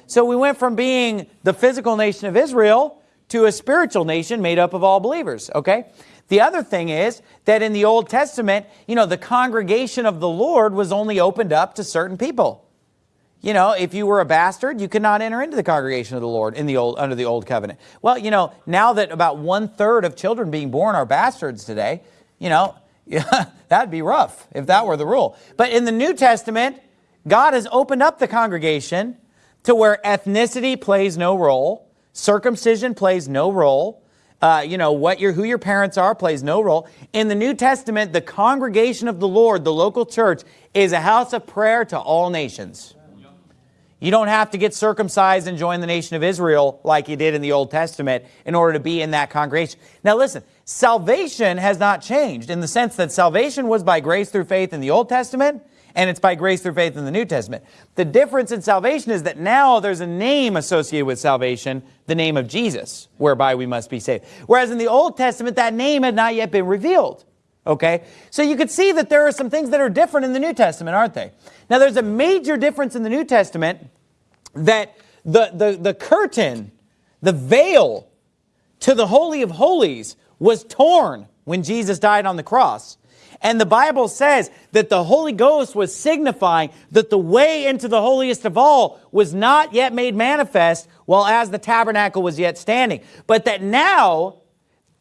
So we went from being the physical nation of Israel to a spiritual nation made up of all believers, okay? The other thing is that in the Old Testament, you know, the congregation of the Lord was only opened up to certain people. You know, if you were a bastard, you could not enter into the congregation of the Lord in the old under the old covenant. Well, you know, now that about one third of children being born are bastards today, you know, <laughs> that'd be rough if that were the rule. But in the New Testament, God has opened up the congregation to where ethnicity plays no role, circumcision plays no role, uh, you know, what your, who your parents are plays no role. In the New Testament, the congregation of the Lord, the local church, is a house of prayer to all nations. You don't have to get circumcised and join the nation of Israel like you did in the Old Testament in order to be in that congregation. Now listen, salvation has not changed in the sense that salvation was by grace through faith in the Old Testament and it's by grace through faith in the New Testament. The difference in salvation is that now there's a name associated with salvation, the name of Jesus, whereby we must be saved. Whereas in the Old Testament, that name had not yet been revealed. Okay? So you could see that there are some things that are different in the New Testament, aren't they? Now there's a major difference in the New Testament that the, the, the curtain, the veil to the Holy of Holies was torn when Jesus died on the cross. And the Bible says that the Holy Ghost was signifying that the way into the holiest of all was not yet made manifest while as the tabernacle was yet standing. But that now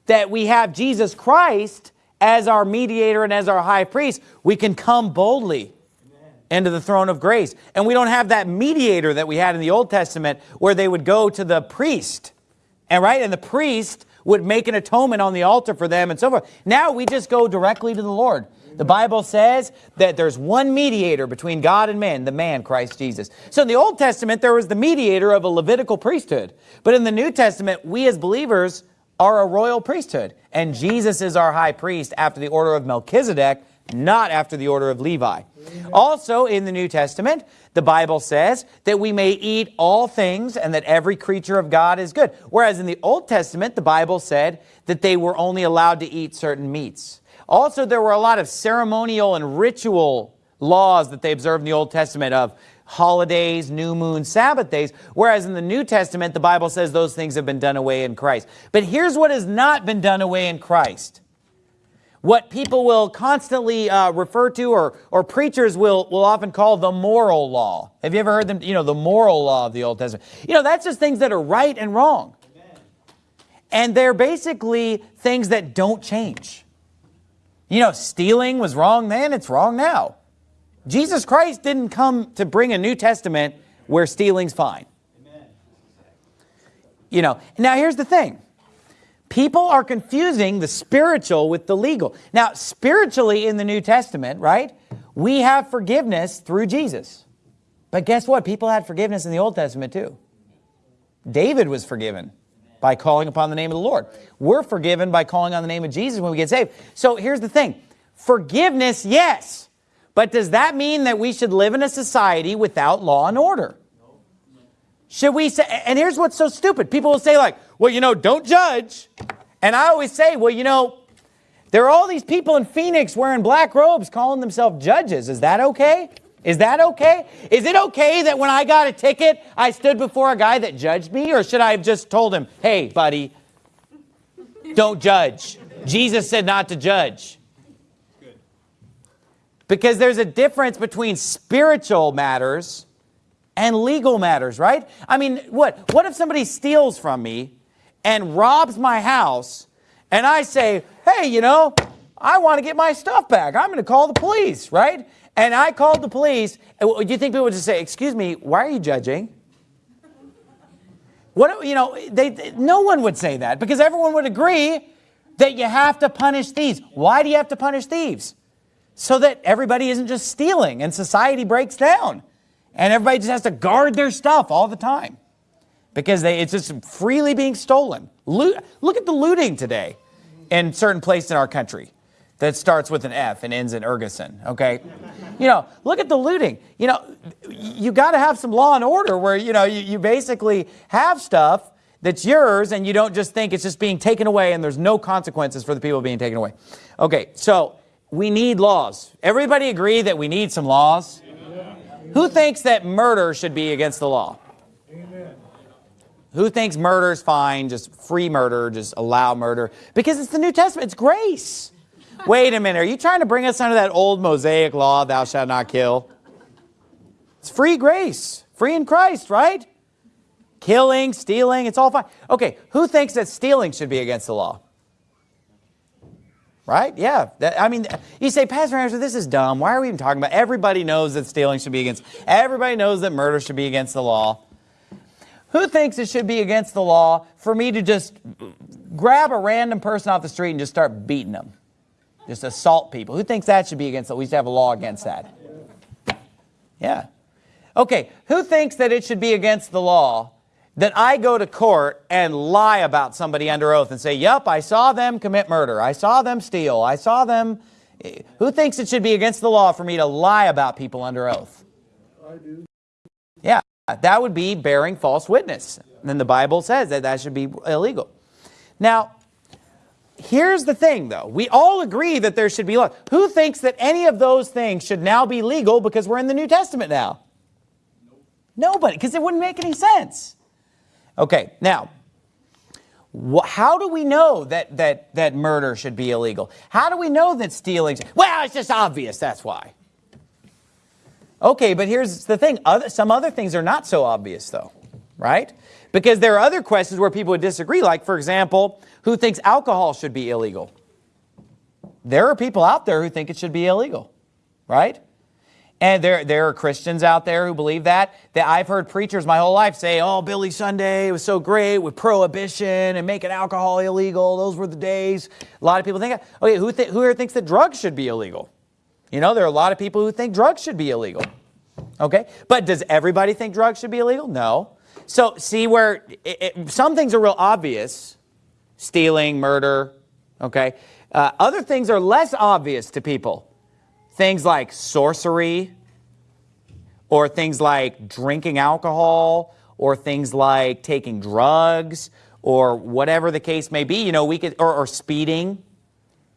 that we have Jesus Christ as our mediator and as our high priest, we can come boldly into the throne of grace. And we don't have that mediator that we had in the Old Testament where they would go to the priest. And right, and the priest would make an atonement on the altar for them and so forth. Now we just go directly to the Lord. The Bible says that there's one mediator between God and man, the man, Christ Jesus. So in the Old Testament, there was the mediator of a Levitical priesthood. But in the New Testament, we as believers are a royal priesthood. And Jesus is our high priest after the order of Melchizedek, not after the order of Levi. Also in the New Testament, the Bible says that we may eat all things and that every creature of God is good. Whereas in the Old Testament, the Bible said that they were only allowed to eat certain meats. Also, there were a lot of ceremonial and ritual laws that they observed in the Old Testament of holidays, new moon, Sabbath days, whereas in the New Testament, the Bible says those things have been done away in Christ. But here's what has not been done away in Christ what people will constantly uh, refer to or, or preachers will, will often call the moral law. Have you ever heard them, you know, the moral law of the Old Testament? You know, that's just things that are right and wrong. And they're basically things that don't change. You know, stealing was wrong then, it's wrong now. Jesus Christ didn't come to bring a New Testament where stealing's fine. Amen. You know, now here's the thing. People are confusing the spiritual with the legal. Now, spiritually in the New Testament, right, we have forgiveness through Jesus. But guess what? People had forgiveness in the Old Testament too. David was forgiven by calling upon the name of the Lord. We're forgiven by calling on the name of Jesus when we get saved. So here's the thing. Forgiveness, yes. But does that mean that we should live in a society without law and order? Should we say, and here's what's so stupid. People will say like, well, you know, don't judge. And I always say, well, you know, there are all these people in Phoenix wearing black robes calling themselves judges. Is that okay? Is that okay? Is it okay that when I got a ticket, I stood before a guy that judged me? Or should I have just told him, hey, buddy, don't judge. Jesus said not to judge. Because there's a difference between spiritual matters and legal matters, right? I mean, what? What if somebody steals from me and robs my house and I say, hey, you know, I want to get my stuff back. I'm going to call the police, right? And I called the police. Do you think people would just say, excuse me, why are you judging? What, you know, they, they, no one would say that because everyone would agree that you have to punish thieves. Why do you have to punish thieves? So that everybody isn't just stealing and society breaks down. And everybody just has to guard their stuff all the time because they, it's just freely being stolen. Loot, look at the looting today in certain places in our country that starts with an F and ends in Ergeson, okay? You know, look at the looting. You know, you got to have some law and order where, you know, you, you basically have stuff that's yours and you don't just think it's just being taken away and there's no consequences for the people being taken away. Okay, so we need laws. Everybody agree that we need some laws? Who thinks that murder should be against the law? Amen. Who thinks murder is fine, just free murder, just allow murder? Because it's the New Testament, it's grace. Wait a minute, are you trying to bring us under that old Mosaic law, thou shalt not kill? It's free grace, free in Christ, right? Killing, stealing, it's all fine. Okay, who thinks that stealing should be against the law? Right? Yeah. That, I mean, you say, Pastor Anderson, this is dumb. Why are we even talking about? Everybody knows that stealing should be against, everybody knows that murder should be against the law. Who thinks it should be against the law for me to just grab a random person off the street and just start beating them? Just assault people. Who thinks that should be against it? We should have a law against that. Yeah. Okay, who thinks that it should be against the law that I go to court and lie about somebody under oath and say, yep, I saw them commit murder. I saw them steal. I saw them. Eh, who thinks it should be against the law for me to lie about people under oath? I do. Yeah, that would be bearing false witness. And then the Bible says that that should be illegal. Now, here's the thing though. We all agree that there should be law. Who thinks that any of those things should now be legal because we're in the New Testament now? Nobody, because it wouldn't make any sense. Okay, now, how do we know that, that, that murder should be illegal? How do we know that stealing? Well, it's just obvious, that's why. Okay, but here's the thing. Other, some other things are not so obvious, though, right? Because there are other questions where people would disagree, like, for example, who thinks alcohol should be illegal? There are people out there who think it should be illegal, right? And there, there are Christians out there who believe that. That I've heard preachers my whole life say, oh, Billy Sunday was so great with prohibition and making alcohol illegal. Those were the days. A lot of people think, okay, who, th who here thinks that drugs should be illegal? You know, there are a lot of people who think drugs should be illegal. Okay, but does everybody think drugs should be illegal? No. So see where it, it, some things are real obvious, stealing, murder, okay? Uh, other things are less obvious to people. Things like sorcery, or things like drinking alcohol, or things like taking drugs, or whatever the case may be, you know, we could, or, or speeding,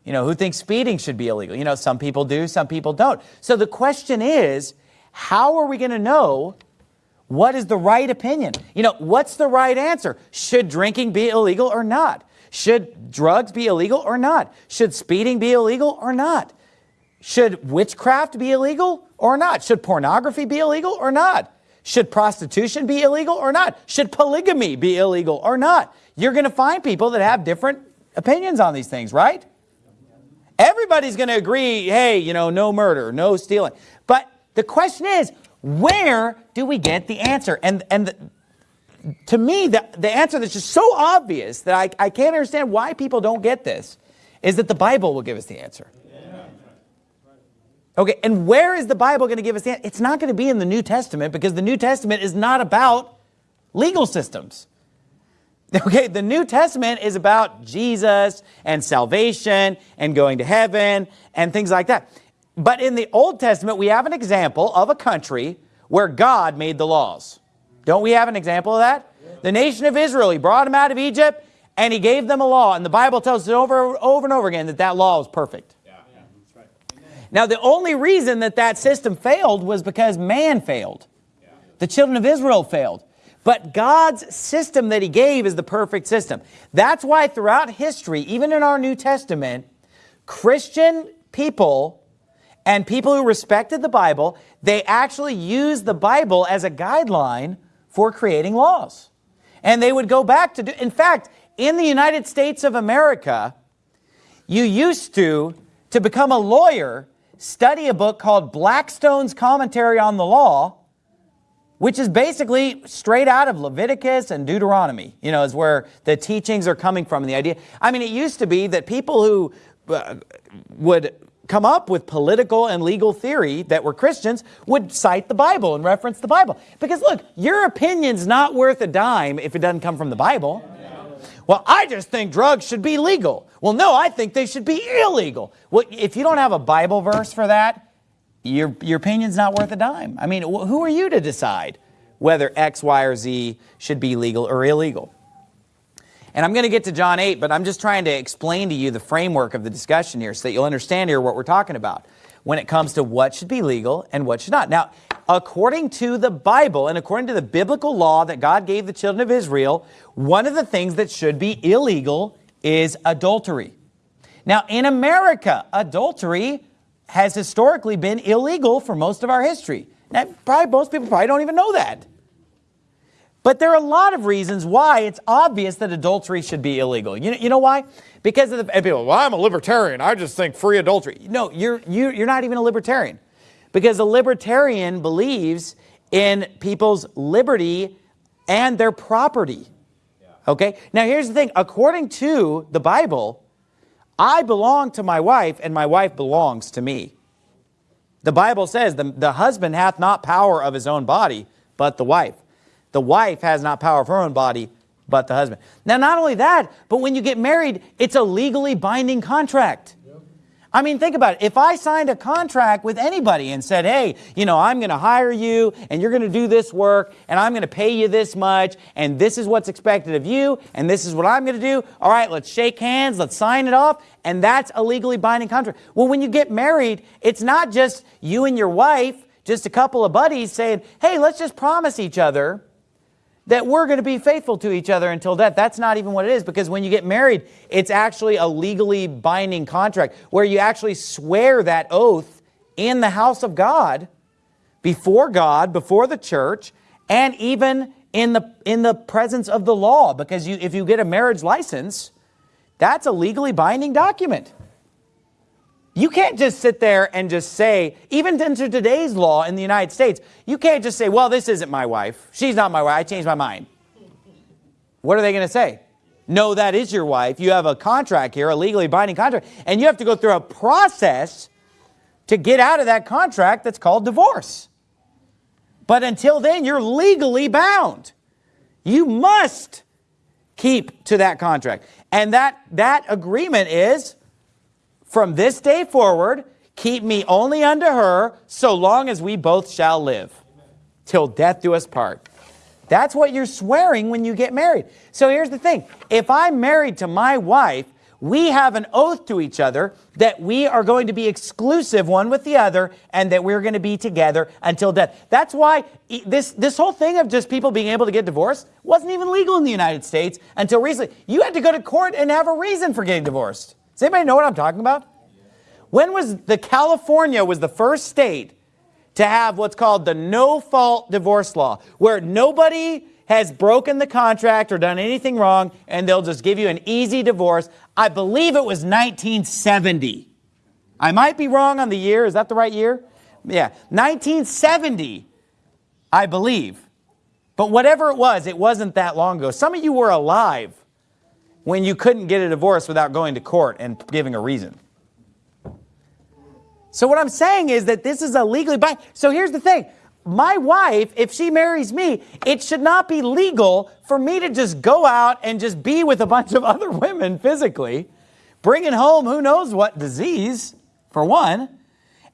you know, who thinks speeding should be illegal? You know, some people do, some people don't. So the question is, how are we going to know what is the right opinion? You know, what's the right answer? Should drinking be illegal or not? Should drugs be illegal or not? Should speeding be illegal or not? Should witchcraft be illegal or not? Should pornography be illegal or not? Should prostitution be illegal or not? Should polygamy be illegal or not? You're going to find people that have different opinions on these things, right? Everybody's going to agree, hey, you know, no murder, no stealing. But the question is, where do we get the answer? And, and the, to me, the, the answer that's just so obvious that I, I can't understand why people don't get this is that the Bible will give us the answer. Okay, and where is the Bible going to give us the answer? It's not going to be in the New Testament because the New Testament is not about legal systems. <laughs> Okay, the New Testament is about Jesus and salvation and going to heaven and things like that. But in the Old Testament, we have an example of a country where God made the laws. Don't we have an example of that? The nation of Israel, he brought them out of Egypt and he gave them a law. And the Bible tells us over, over and over again that that law is perfect. Now, the only reason that that system failed was because man failed. The children of Israel failed. But God's system that he gave is the perfect system. That's why throughout history, even in our New Testament, Christian people and people who respected the Bible, they actually used the Bible as a guideline for creating laws. And they would go back to do, in fact, in the United States of America, you used to, to become a lawyer, study a book called Blackstone's Commentary on the Law, which is basically straight out of Leviticus and Deuteronomy, you know, is where the teachings are coming from. And the idea, I mean, it used to be that people who uh, would come up with political and legal theory that were Christians would cite the Bible and reference the Bible. Because look, your opinion's not worth a dime if it doesn't come from the Bible. Well, I just think drugs should be legal. Well, no, I think they should be illegal. Well, if you don't have a Bible verse for that, your, your opinion's not worth a dime. I mean, who are you to decide whether X, Y, or Z should be legal or illegal? And I'm going to get to John 8, but I'm just trying to explain to you the framework of the discussion here so that you'll understand here what we're talking about when it comes to what should be legal and what should not. Now, according to the Bible and according to the biblical law that God gave the children of Israel, one of the things that should be illegal is adultery. Now, in America, adultery has historically been illegal for most of our history. Now, probably most people probably don't even know that. But there are a lot of reasons why it's obvious that adultery should be illegal. You know, you know why? Because of the people, well, I'm a libertarian. I just think free adultery. No, you're, you, you're not even a libertarian. Because a libertarian believes in people's liberty and their property. Okay? Now, here's the thing. According to the Bible, I belong to my wife and my wife belongs to me. The Bible says the, the husband hath not power of his own body, but the wife. The wife has not power of her own body, but the husband. Now, not only that, but when you get married, it's a legally binding contract. I mean, think about it. If I signed a contract with anybody and said, hey, you know, I'm going to hire you and you're going to do this work and I'm going to pay you this much and this is what's expected of you and this is what I'm going to do. All right, let's shake hands, let's sign it off. And that's a legally binding contract. Well, when you get married, it's not just you and your wife, just a couple of buddies saying, hey, let's just promise each other that we're going to be faithful to each other until death. That's not even what it is because when you get married, it's actually a legally binding contract where you actually swear that oath in the house of God, before God, before the church, and even in the, in the presence of the law. Because you, if you get a marriage license, that's a legally binding document. You can't just sit there and just say, even into today's law in the United States, you can't just say, well, this isn't my wife. She's not my wife. I changed my mind. What are they going to say? No, that is your wife. You have a contract here, a legally binding contract, and you have to go through a process to get out of that contract that's called divorce. But until then, you're legally bound. You must keep to that contract. And that, that agreement is from this day forward, keep me only unto her, so long as we both shall live, till death do us part. That's what you're swearing when you get married. So here's the thing. If I'm married to my wife, we have an oath to each other that we are going to be exclusive one with the other and that we're going to be together until death. That's why this, this whole thing of just people being able to get divorced wasn't even legal in the United States until recently. You had to go to court and have a reason for getting divorced. Does anybody know what I'm talking about? When was the California was the first state to have what's called the no-fault divorce law, where nobody has broken the contract or done anything wrong, and they'll just give you an easy divorce. I believe it was 1970. I might be wrong on the year. Is that the right year? Yeah, 1970, I believe. But whatever it was, it wasn't that long ago. Some of you were alive when you couldn't get a divorce without going to court and giving a reason. So what I'm saying is that this is a legally. So here's the thing. My wife, if she marries me, it should not be legal for me to just go out and just be with a bunch of <laughs> other women physically, bringing home who knows what disease, for one.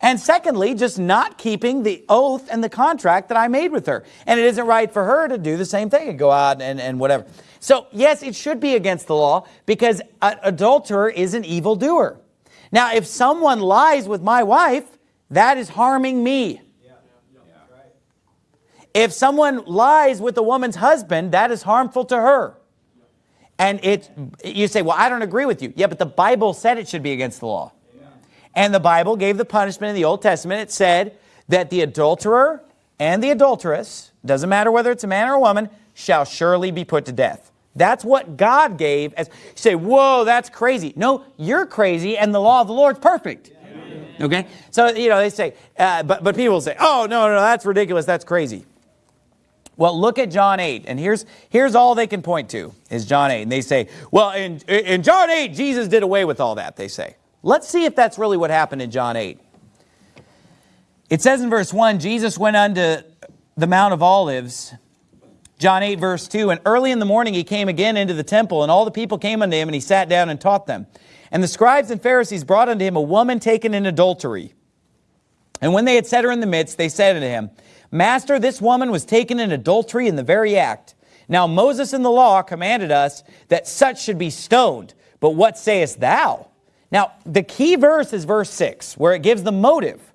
And secondly, just not keeping the oath and the contract that I made with her. And it isn't right for her to do the same thing and go out and, and whatever. So yes, it should be against the law because an adulterer is an evildoer. Now, if someone lies with my wife, that is harming me. If someone lies with a woman's husband, that is harmful to her. And it, you say, well, I don't agree with you. Yeah, but the Bible said it should be against the law. And the Bible gave the punishment in the Old Testament. It said that the adulterer and the adulteress, doesn't matter whether it's a man or a woman, shall surely be put to death. That's what God gave. As you say, whoa, that's crazy. No, you're crazy, and the law of the Lord's perfect. Okay? So, you know, they say, uh, but, but people say, oh, no, no, that's ridiculous. That's crazy. Well, look at John 8, and here's, here's all they can point to, is John 8. And they say, well, in, in John 8, Jesus did away with all that, they say. Let's see if that's really what happened in John 8. It says in verse 1, Jesus went unto the Mount of Olives, John 8 verse 2, And early in the morning he came again into the temple, and all the people came unto him, and he sat down and taught them. And the scribes and Pharisees brought unto him a woman taken in adultery. And when they had set her in the midst, they said unto him, Master, this woman was taken in adultery in the very act. Now Moses in the law commanded us that such should be stoned. But what sayest thou? Now, the key verse is verse 6, where it gives the motive.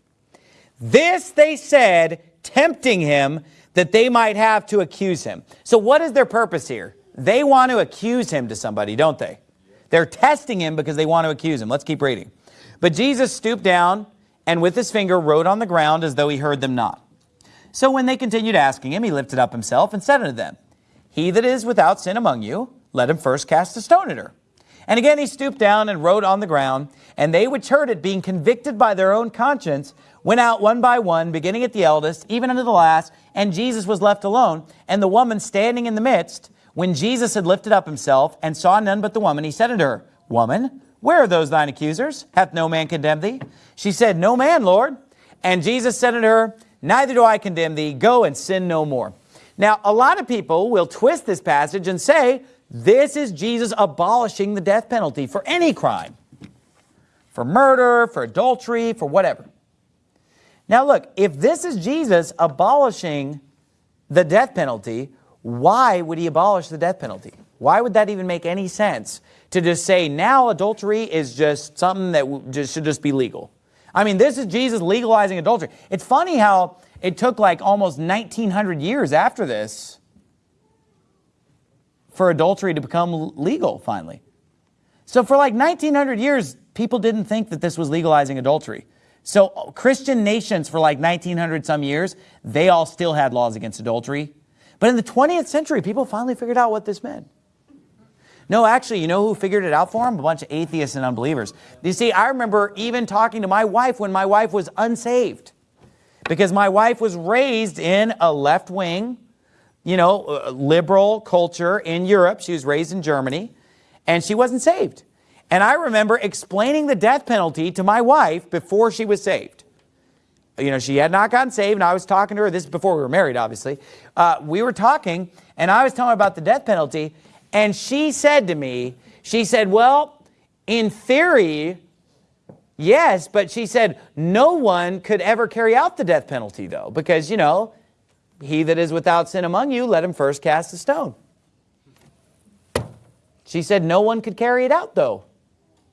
This they said, tempting him, that they might have to accuse him. So what is their purpose here? They want to accuse him to somebody, don't they? They're testing him because they want to accuse him. Let's keep reading. But Jesus stooped down and with his finger wrote on the ground as though he heard them not. So when they continued asking him, he lifted up himself and said unto them, He that is without sin among you, let him first cast a stone at her. And again he stooped down and wrote on the ground, and they which heard it, being convicted by their own conscience, went out one by one, beginning at the eldest, even unto the last, and Jesus was left alone. And the woman standing in the midst, when Jesus had lifted up himself and saw none but the woman, he said unto her, Woman, where are those thine accusers? Hath no man condemned thee? She said, No man, Lord. And Jesus said unto her, Neither do I condemn thee. Go and sin no more. Now, a lot of people will twist this passage and say, this is Jesus abolishing the death penalty for any crime. For murder, for adultery, for whatever. Now look, if this is Jesus abolishing the death penalty, why would he abolish the death penalty? Why would that even make any sense to just say now adultery is just something that just should just be legal? I mean, this is Jesus legalizing adultery. It's funny how it took like almost 1900 years after this for adultery to become legal finally. So for like 1900 years, people didn't think that this was legalizing adultery. So Christian nations for like 1900 some years, they all still had laws against adultery. But in the 20th century, people finally figured out what this meant. No, actually, you know who figured it out for them? A bunch of atheists and unbelievers. You see, I remember even talking to my wife when my wife was unsaved. Because my wife was raised in a left-wing, you know, uh, liberal culture in Europe. She was raised in Germany, and she wasn't saved. And I remember explaining the death penalty to my wife before she was saved. You know, she had not gotten saved, and I was talking to her. This is before we were married, obviously. Uh, we were talking, and I was telling her about the death penalty, and she said to me, she said, well, in theory, yes, but she said, no one could ever carry out the death penalty, though, because, you know, he that is without sin among you, let him first cast a stone. She said no one could carry it out, though.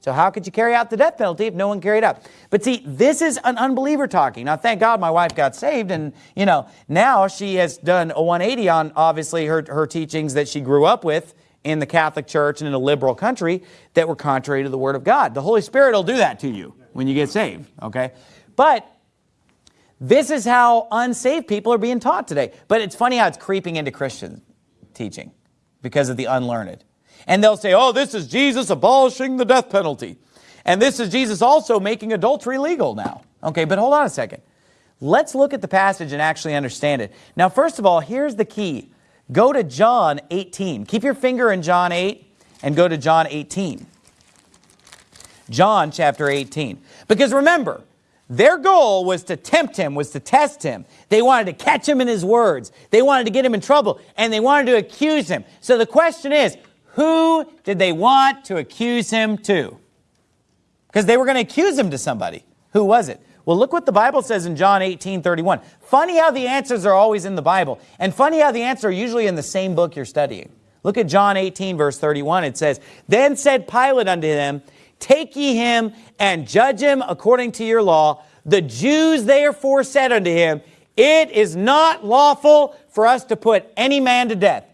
So how could you carry out the death penalty if no one carried out? But see, this is an unbeliever talking. Now, thank God my wife got saved and, you know, now she has done a 180 on, obviously, her, her teachings that she grew up with in the Catholic Church and in a liberal country that were contrary to the Word of God. The Holy Spirit will do that to you when you get saved, okay? But this is how unsaved people are being taught today. But it's funny how it's creeping into Christian teaching because of the unlearned. And they'll say, oh, this is Jesus abolishing the death penalty. And this is Jesus also making adultery legal now. Okay, but hold on a second. Let's look at the passage and actually understand it. Now, first of all, here's the key. Go to John 18. Keep your finger in John 8 and go to John 18. John chapter 18. Because remember, their goal was to tempt him, was to test him. They wanted to catch him in his words. They wanted to get him in trouble, and they wanted to accuse him. So the question is, who did they want to accuse him to? Because they were going to accuse him to somebody. Who was it? Well, look what the Bible says in John 18, 31. Funny how the answers are always in the Bible. And funny how the answers are usually in the same book you're studying. Look at John 18, verse 31. It says, Then said Pilate unto them, Take ye him and judge him according to your law. The Jews therefore said unto him, It is not lawful for us to put any man to death.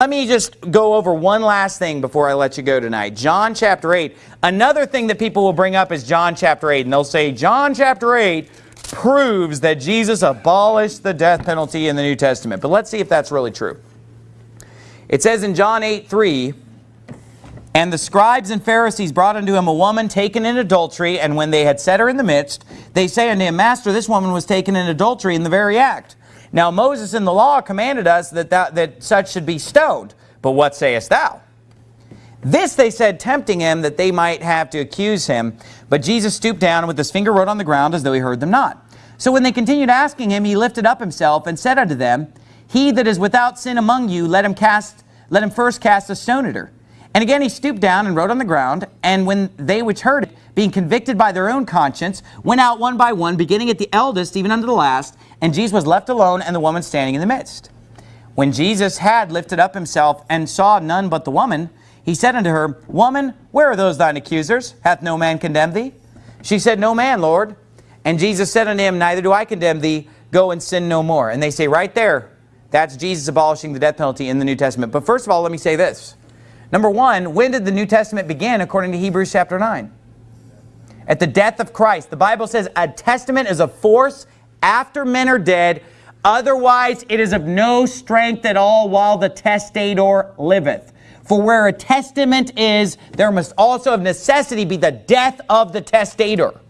Let me just go over one last thing before I let you go tonight. John chapter 8. Another thing that people will bring up is John chapter 8. And they'll say, John chapter 8 proves that Jesus abolished the death penalty in the New Testament. But let's see if that's really true. It says in John 8, 3, And the scribes and Pharisees brought unto him a woman taken in adultery, and when they had set her in the midst, they say unto him, Master, this woman was taken in adultery in the very act. Now Moses in the law commanded us that, that, that such should be stoned. But what sayest thou? This they said, tempting him, that they might have to accuse him. But Jesus stooped down and with his finger wrote on the ground as though he heard them not. So when they continued asking him, he lifted up himself and said unto them, He that is without sin among you, let him cast, let him first cast a stone at her. And again he stooped down and wrote on the ground. And when they which heard it, being convicted by their own conscience, went out one by one, beginning at the eldest, even unto the last. And Jesus was left alone, and the woman standing in the midst. When Jesus had lifted up himself and saw none but the woman, he said unto her, Woman, where are those thine accusers? Hath no man condemned thee? She said, No man, Lord. And Jesus said unto him, Neither do I condemn thee. Go and sin no more. And they say right there, that's Jesus abolishing the death penalty in the New Testament. But first of all, let me say this. Number one, when did the New Testament begin according to Hebrews chapter 9? At the death of Christ. The Bible says a testament is a force after men are dead. Otherwise, it is of no strength at all while the testator liveth. For where a testament is, there must also of necessity be the death of the testator.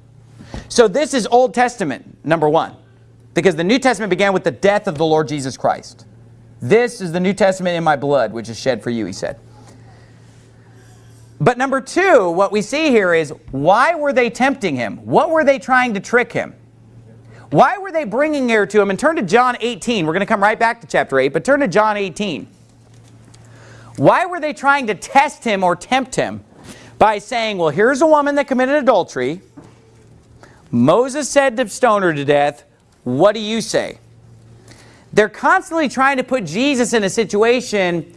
So this is Old Testament, number one. Because the New Testament began with the death of the Lord Jesus Christ. This is the New Testament in my blood, which is shed for you, he said. But number two, what we see here is, why were they tempting him? What were they trying to trick him? Why were they bringing her to him? And turn to John 18. We're going to come right back to chapter 8, but turn to John 18. Why were they trying to test him or tempt him by saying, well, here's a woman that committed adultery. Moses said to stone her to death. What do you say? they're constantly trying to put Jesus in a situation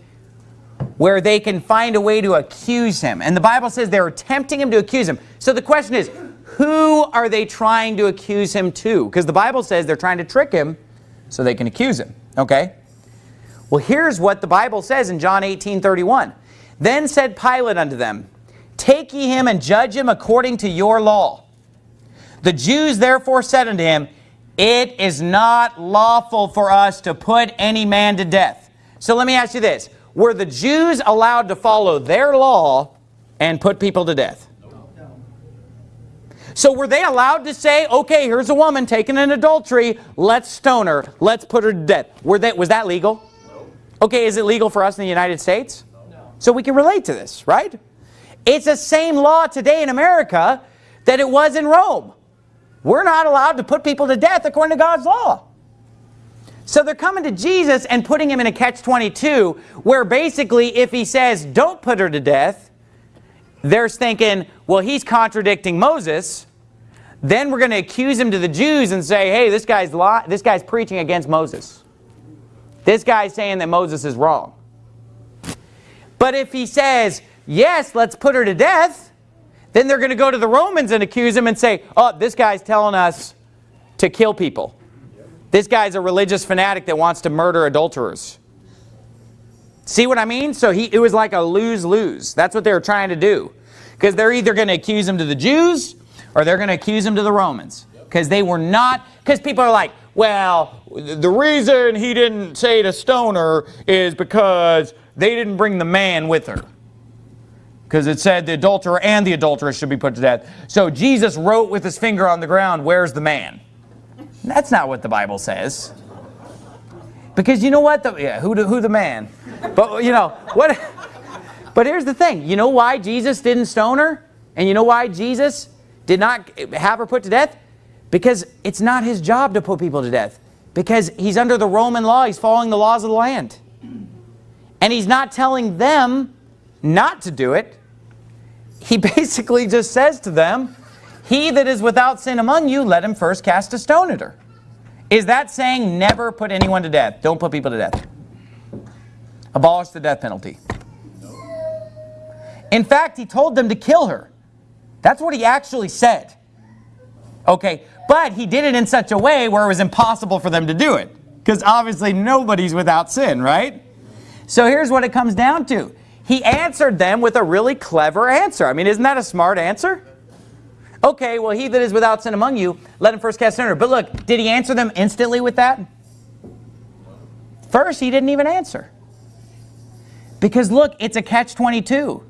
where they can find a way to accuse him. And the Bible says they're tempting him to accuse him. So the question is, who are they trying to accuse him to? Because the Bible says they're trying to trick him so they can accuse him. Okay? Well, here's what the Bible says in John 18, 31. Then said Pilate unto them, Take ye him and judge him according to your law. The Jews therefore said unto him, It is not lawful for us to put any man to death. So let me ask you this. Were the Jews allowed to follow their law and put people to death? So were they allowed to say, okay, here's a woman taken in adultery, let's stone her, let's put her to death. Were they, was that legal? No. Okay, is it legal for us in the United States? No. So we can relate to this, right? It's the same law today in America that it was in Rome. We're not allowed to put people to death according to God's law. So they're coming to Jesus and putting him in a catch-22 where basically if he says, don't put her to death, they're thinking, well, he's contradicting Moses. Then we're going to accuse him to the Jews and say, hey, this guy's, this guy's preaching against Moses. This guy's saying that Moses is wrong. But if he says, yes, let's put her to death, then they're going to go to the Romans and accuse him and say, oh, this guy's telling us to kill people. This guy's a religious fanatic that wants to murder adulterers. See what I mean? So he, it was like a lose-lose. That's what they were trying to do. Because they're either going to accuse him to the Jews or they're going to accuse him to the Romans. Because they were not, because people are like, well, the reason he didn't say to stone her is because they didn't bring the man with her. Because it said the adulterer and the adulteress should be put to death. So Jesus wrote with his finger on the ground, where's the man? That's not what the Bible says. Because you know what? The, yeah, who, the, who the man? But you know, what? <laughs> But here's the thing. You know why Jesus didn't stone her? And you know why Jesus did not have her put to death? Because it's not his job to put people to death. Because he's under the Roman law. He's following the laws of the land. And he's not telling them not to do it. He <laughs> basically just says to them, he that is without sin among you, let him first cast a stone at her. Is that saying never put anyone to death? Don't put people to death. Abolish the death penalty. In fact, he told them to kill her. That's what he actually said. Okay, but he did it in such a way where it was impossible for them to do it. Because obviously nobody's without sin, right? So here's what it comes down to. He answered them with a really clever answer. I mean, isn't that a smart answer? Okay, well, he that is without sin among you, let him first cast sinner. But look, did he answer them instantly with that? First, he didn't even answer. Because look, it's a catch-22.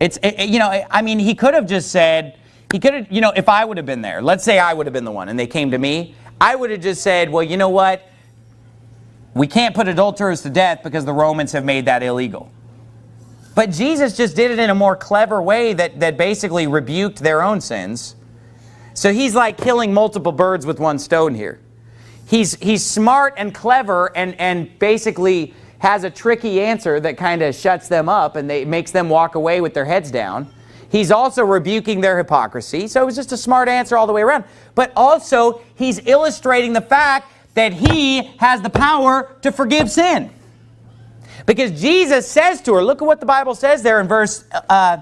It's, it, you know, eh, I mean, he could have just said, he could have, you know, if I would have been there, let's say I would have been the one and they came to me, I would have just said, well, you know what? We can't put adulterers to death because the Romans have made that illegal. But Jesus just did it in a more clever way that, that basically rebuked their own sins. So he's like killing multiple birds with one stone here. He's, he's smart and clever and, and basically has a tricky answer that kind of shuts them up and they, makes them walk away with their heads down. He's also rebuking their hypocrisy. So it was just a smart answer all the way around. But also, he's illustrating the fact that he has the power to forgive sin. Because Jesus says to her, look at what the Bible says there in verse uh,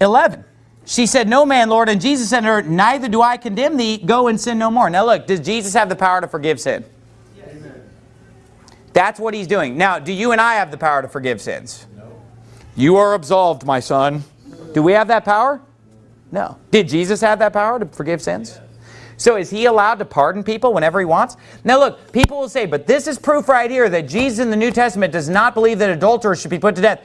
11. She said, no man, Lord. And Jesus said to her, neither do I condemn thee. Go and sin no more. Now look, does Jesus have the power to forgive sin? Yes. That's what he's doing. Now, do you and I have the power to forgive sins? No. You are absolved, my son. Do we have that power? No. Did Jesus have that power to forgive sins? So is he allowed to pardon people whenever he wants? Now look, people will say, but this is proof right here that Jesus in the New Testament does not believe that adulterers should be put to death.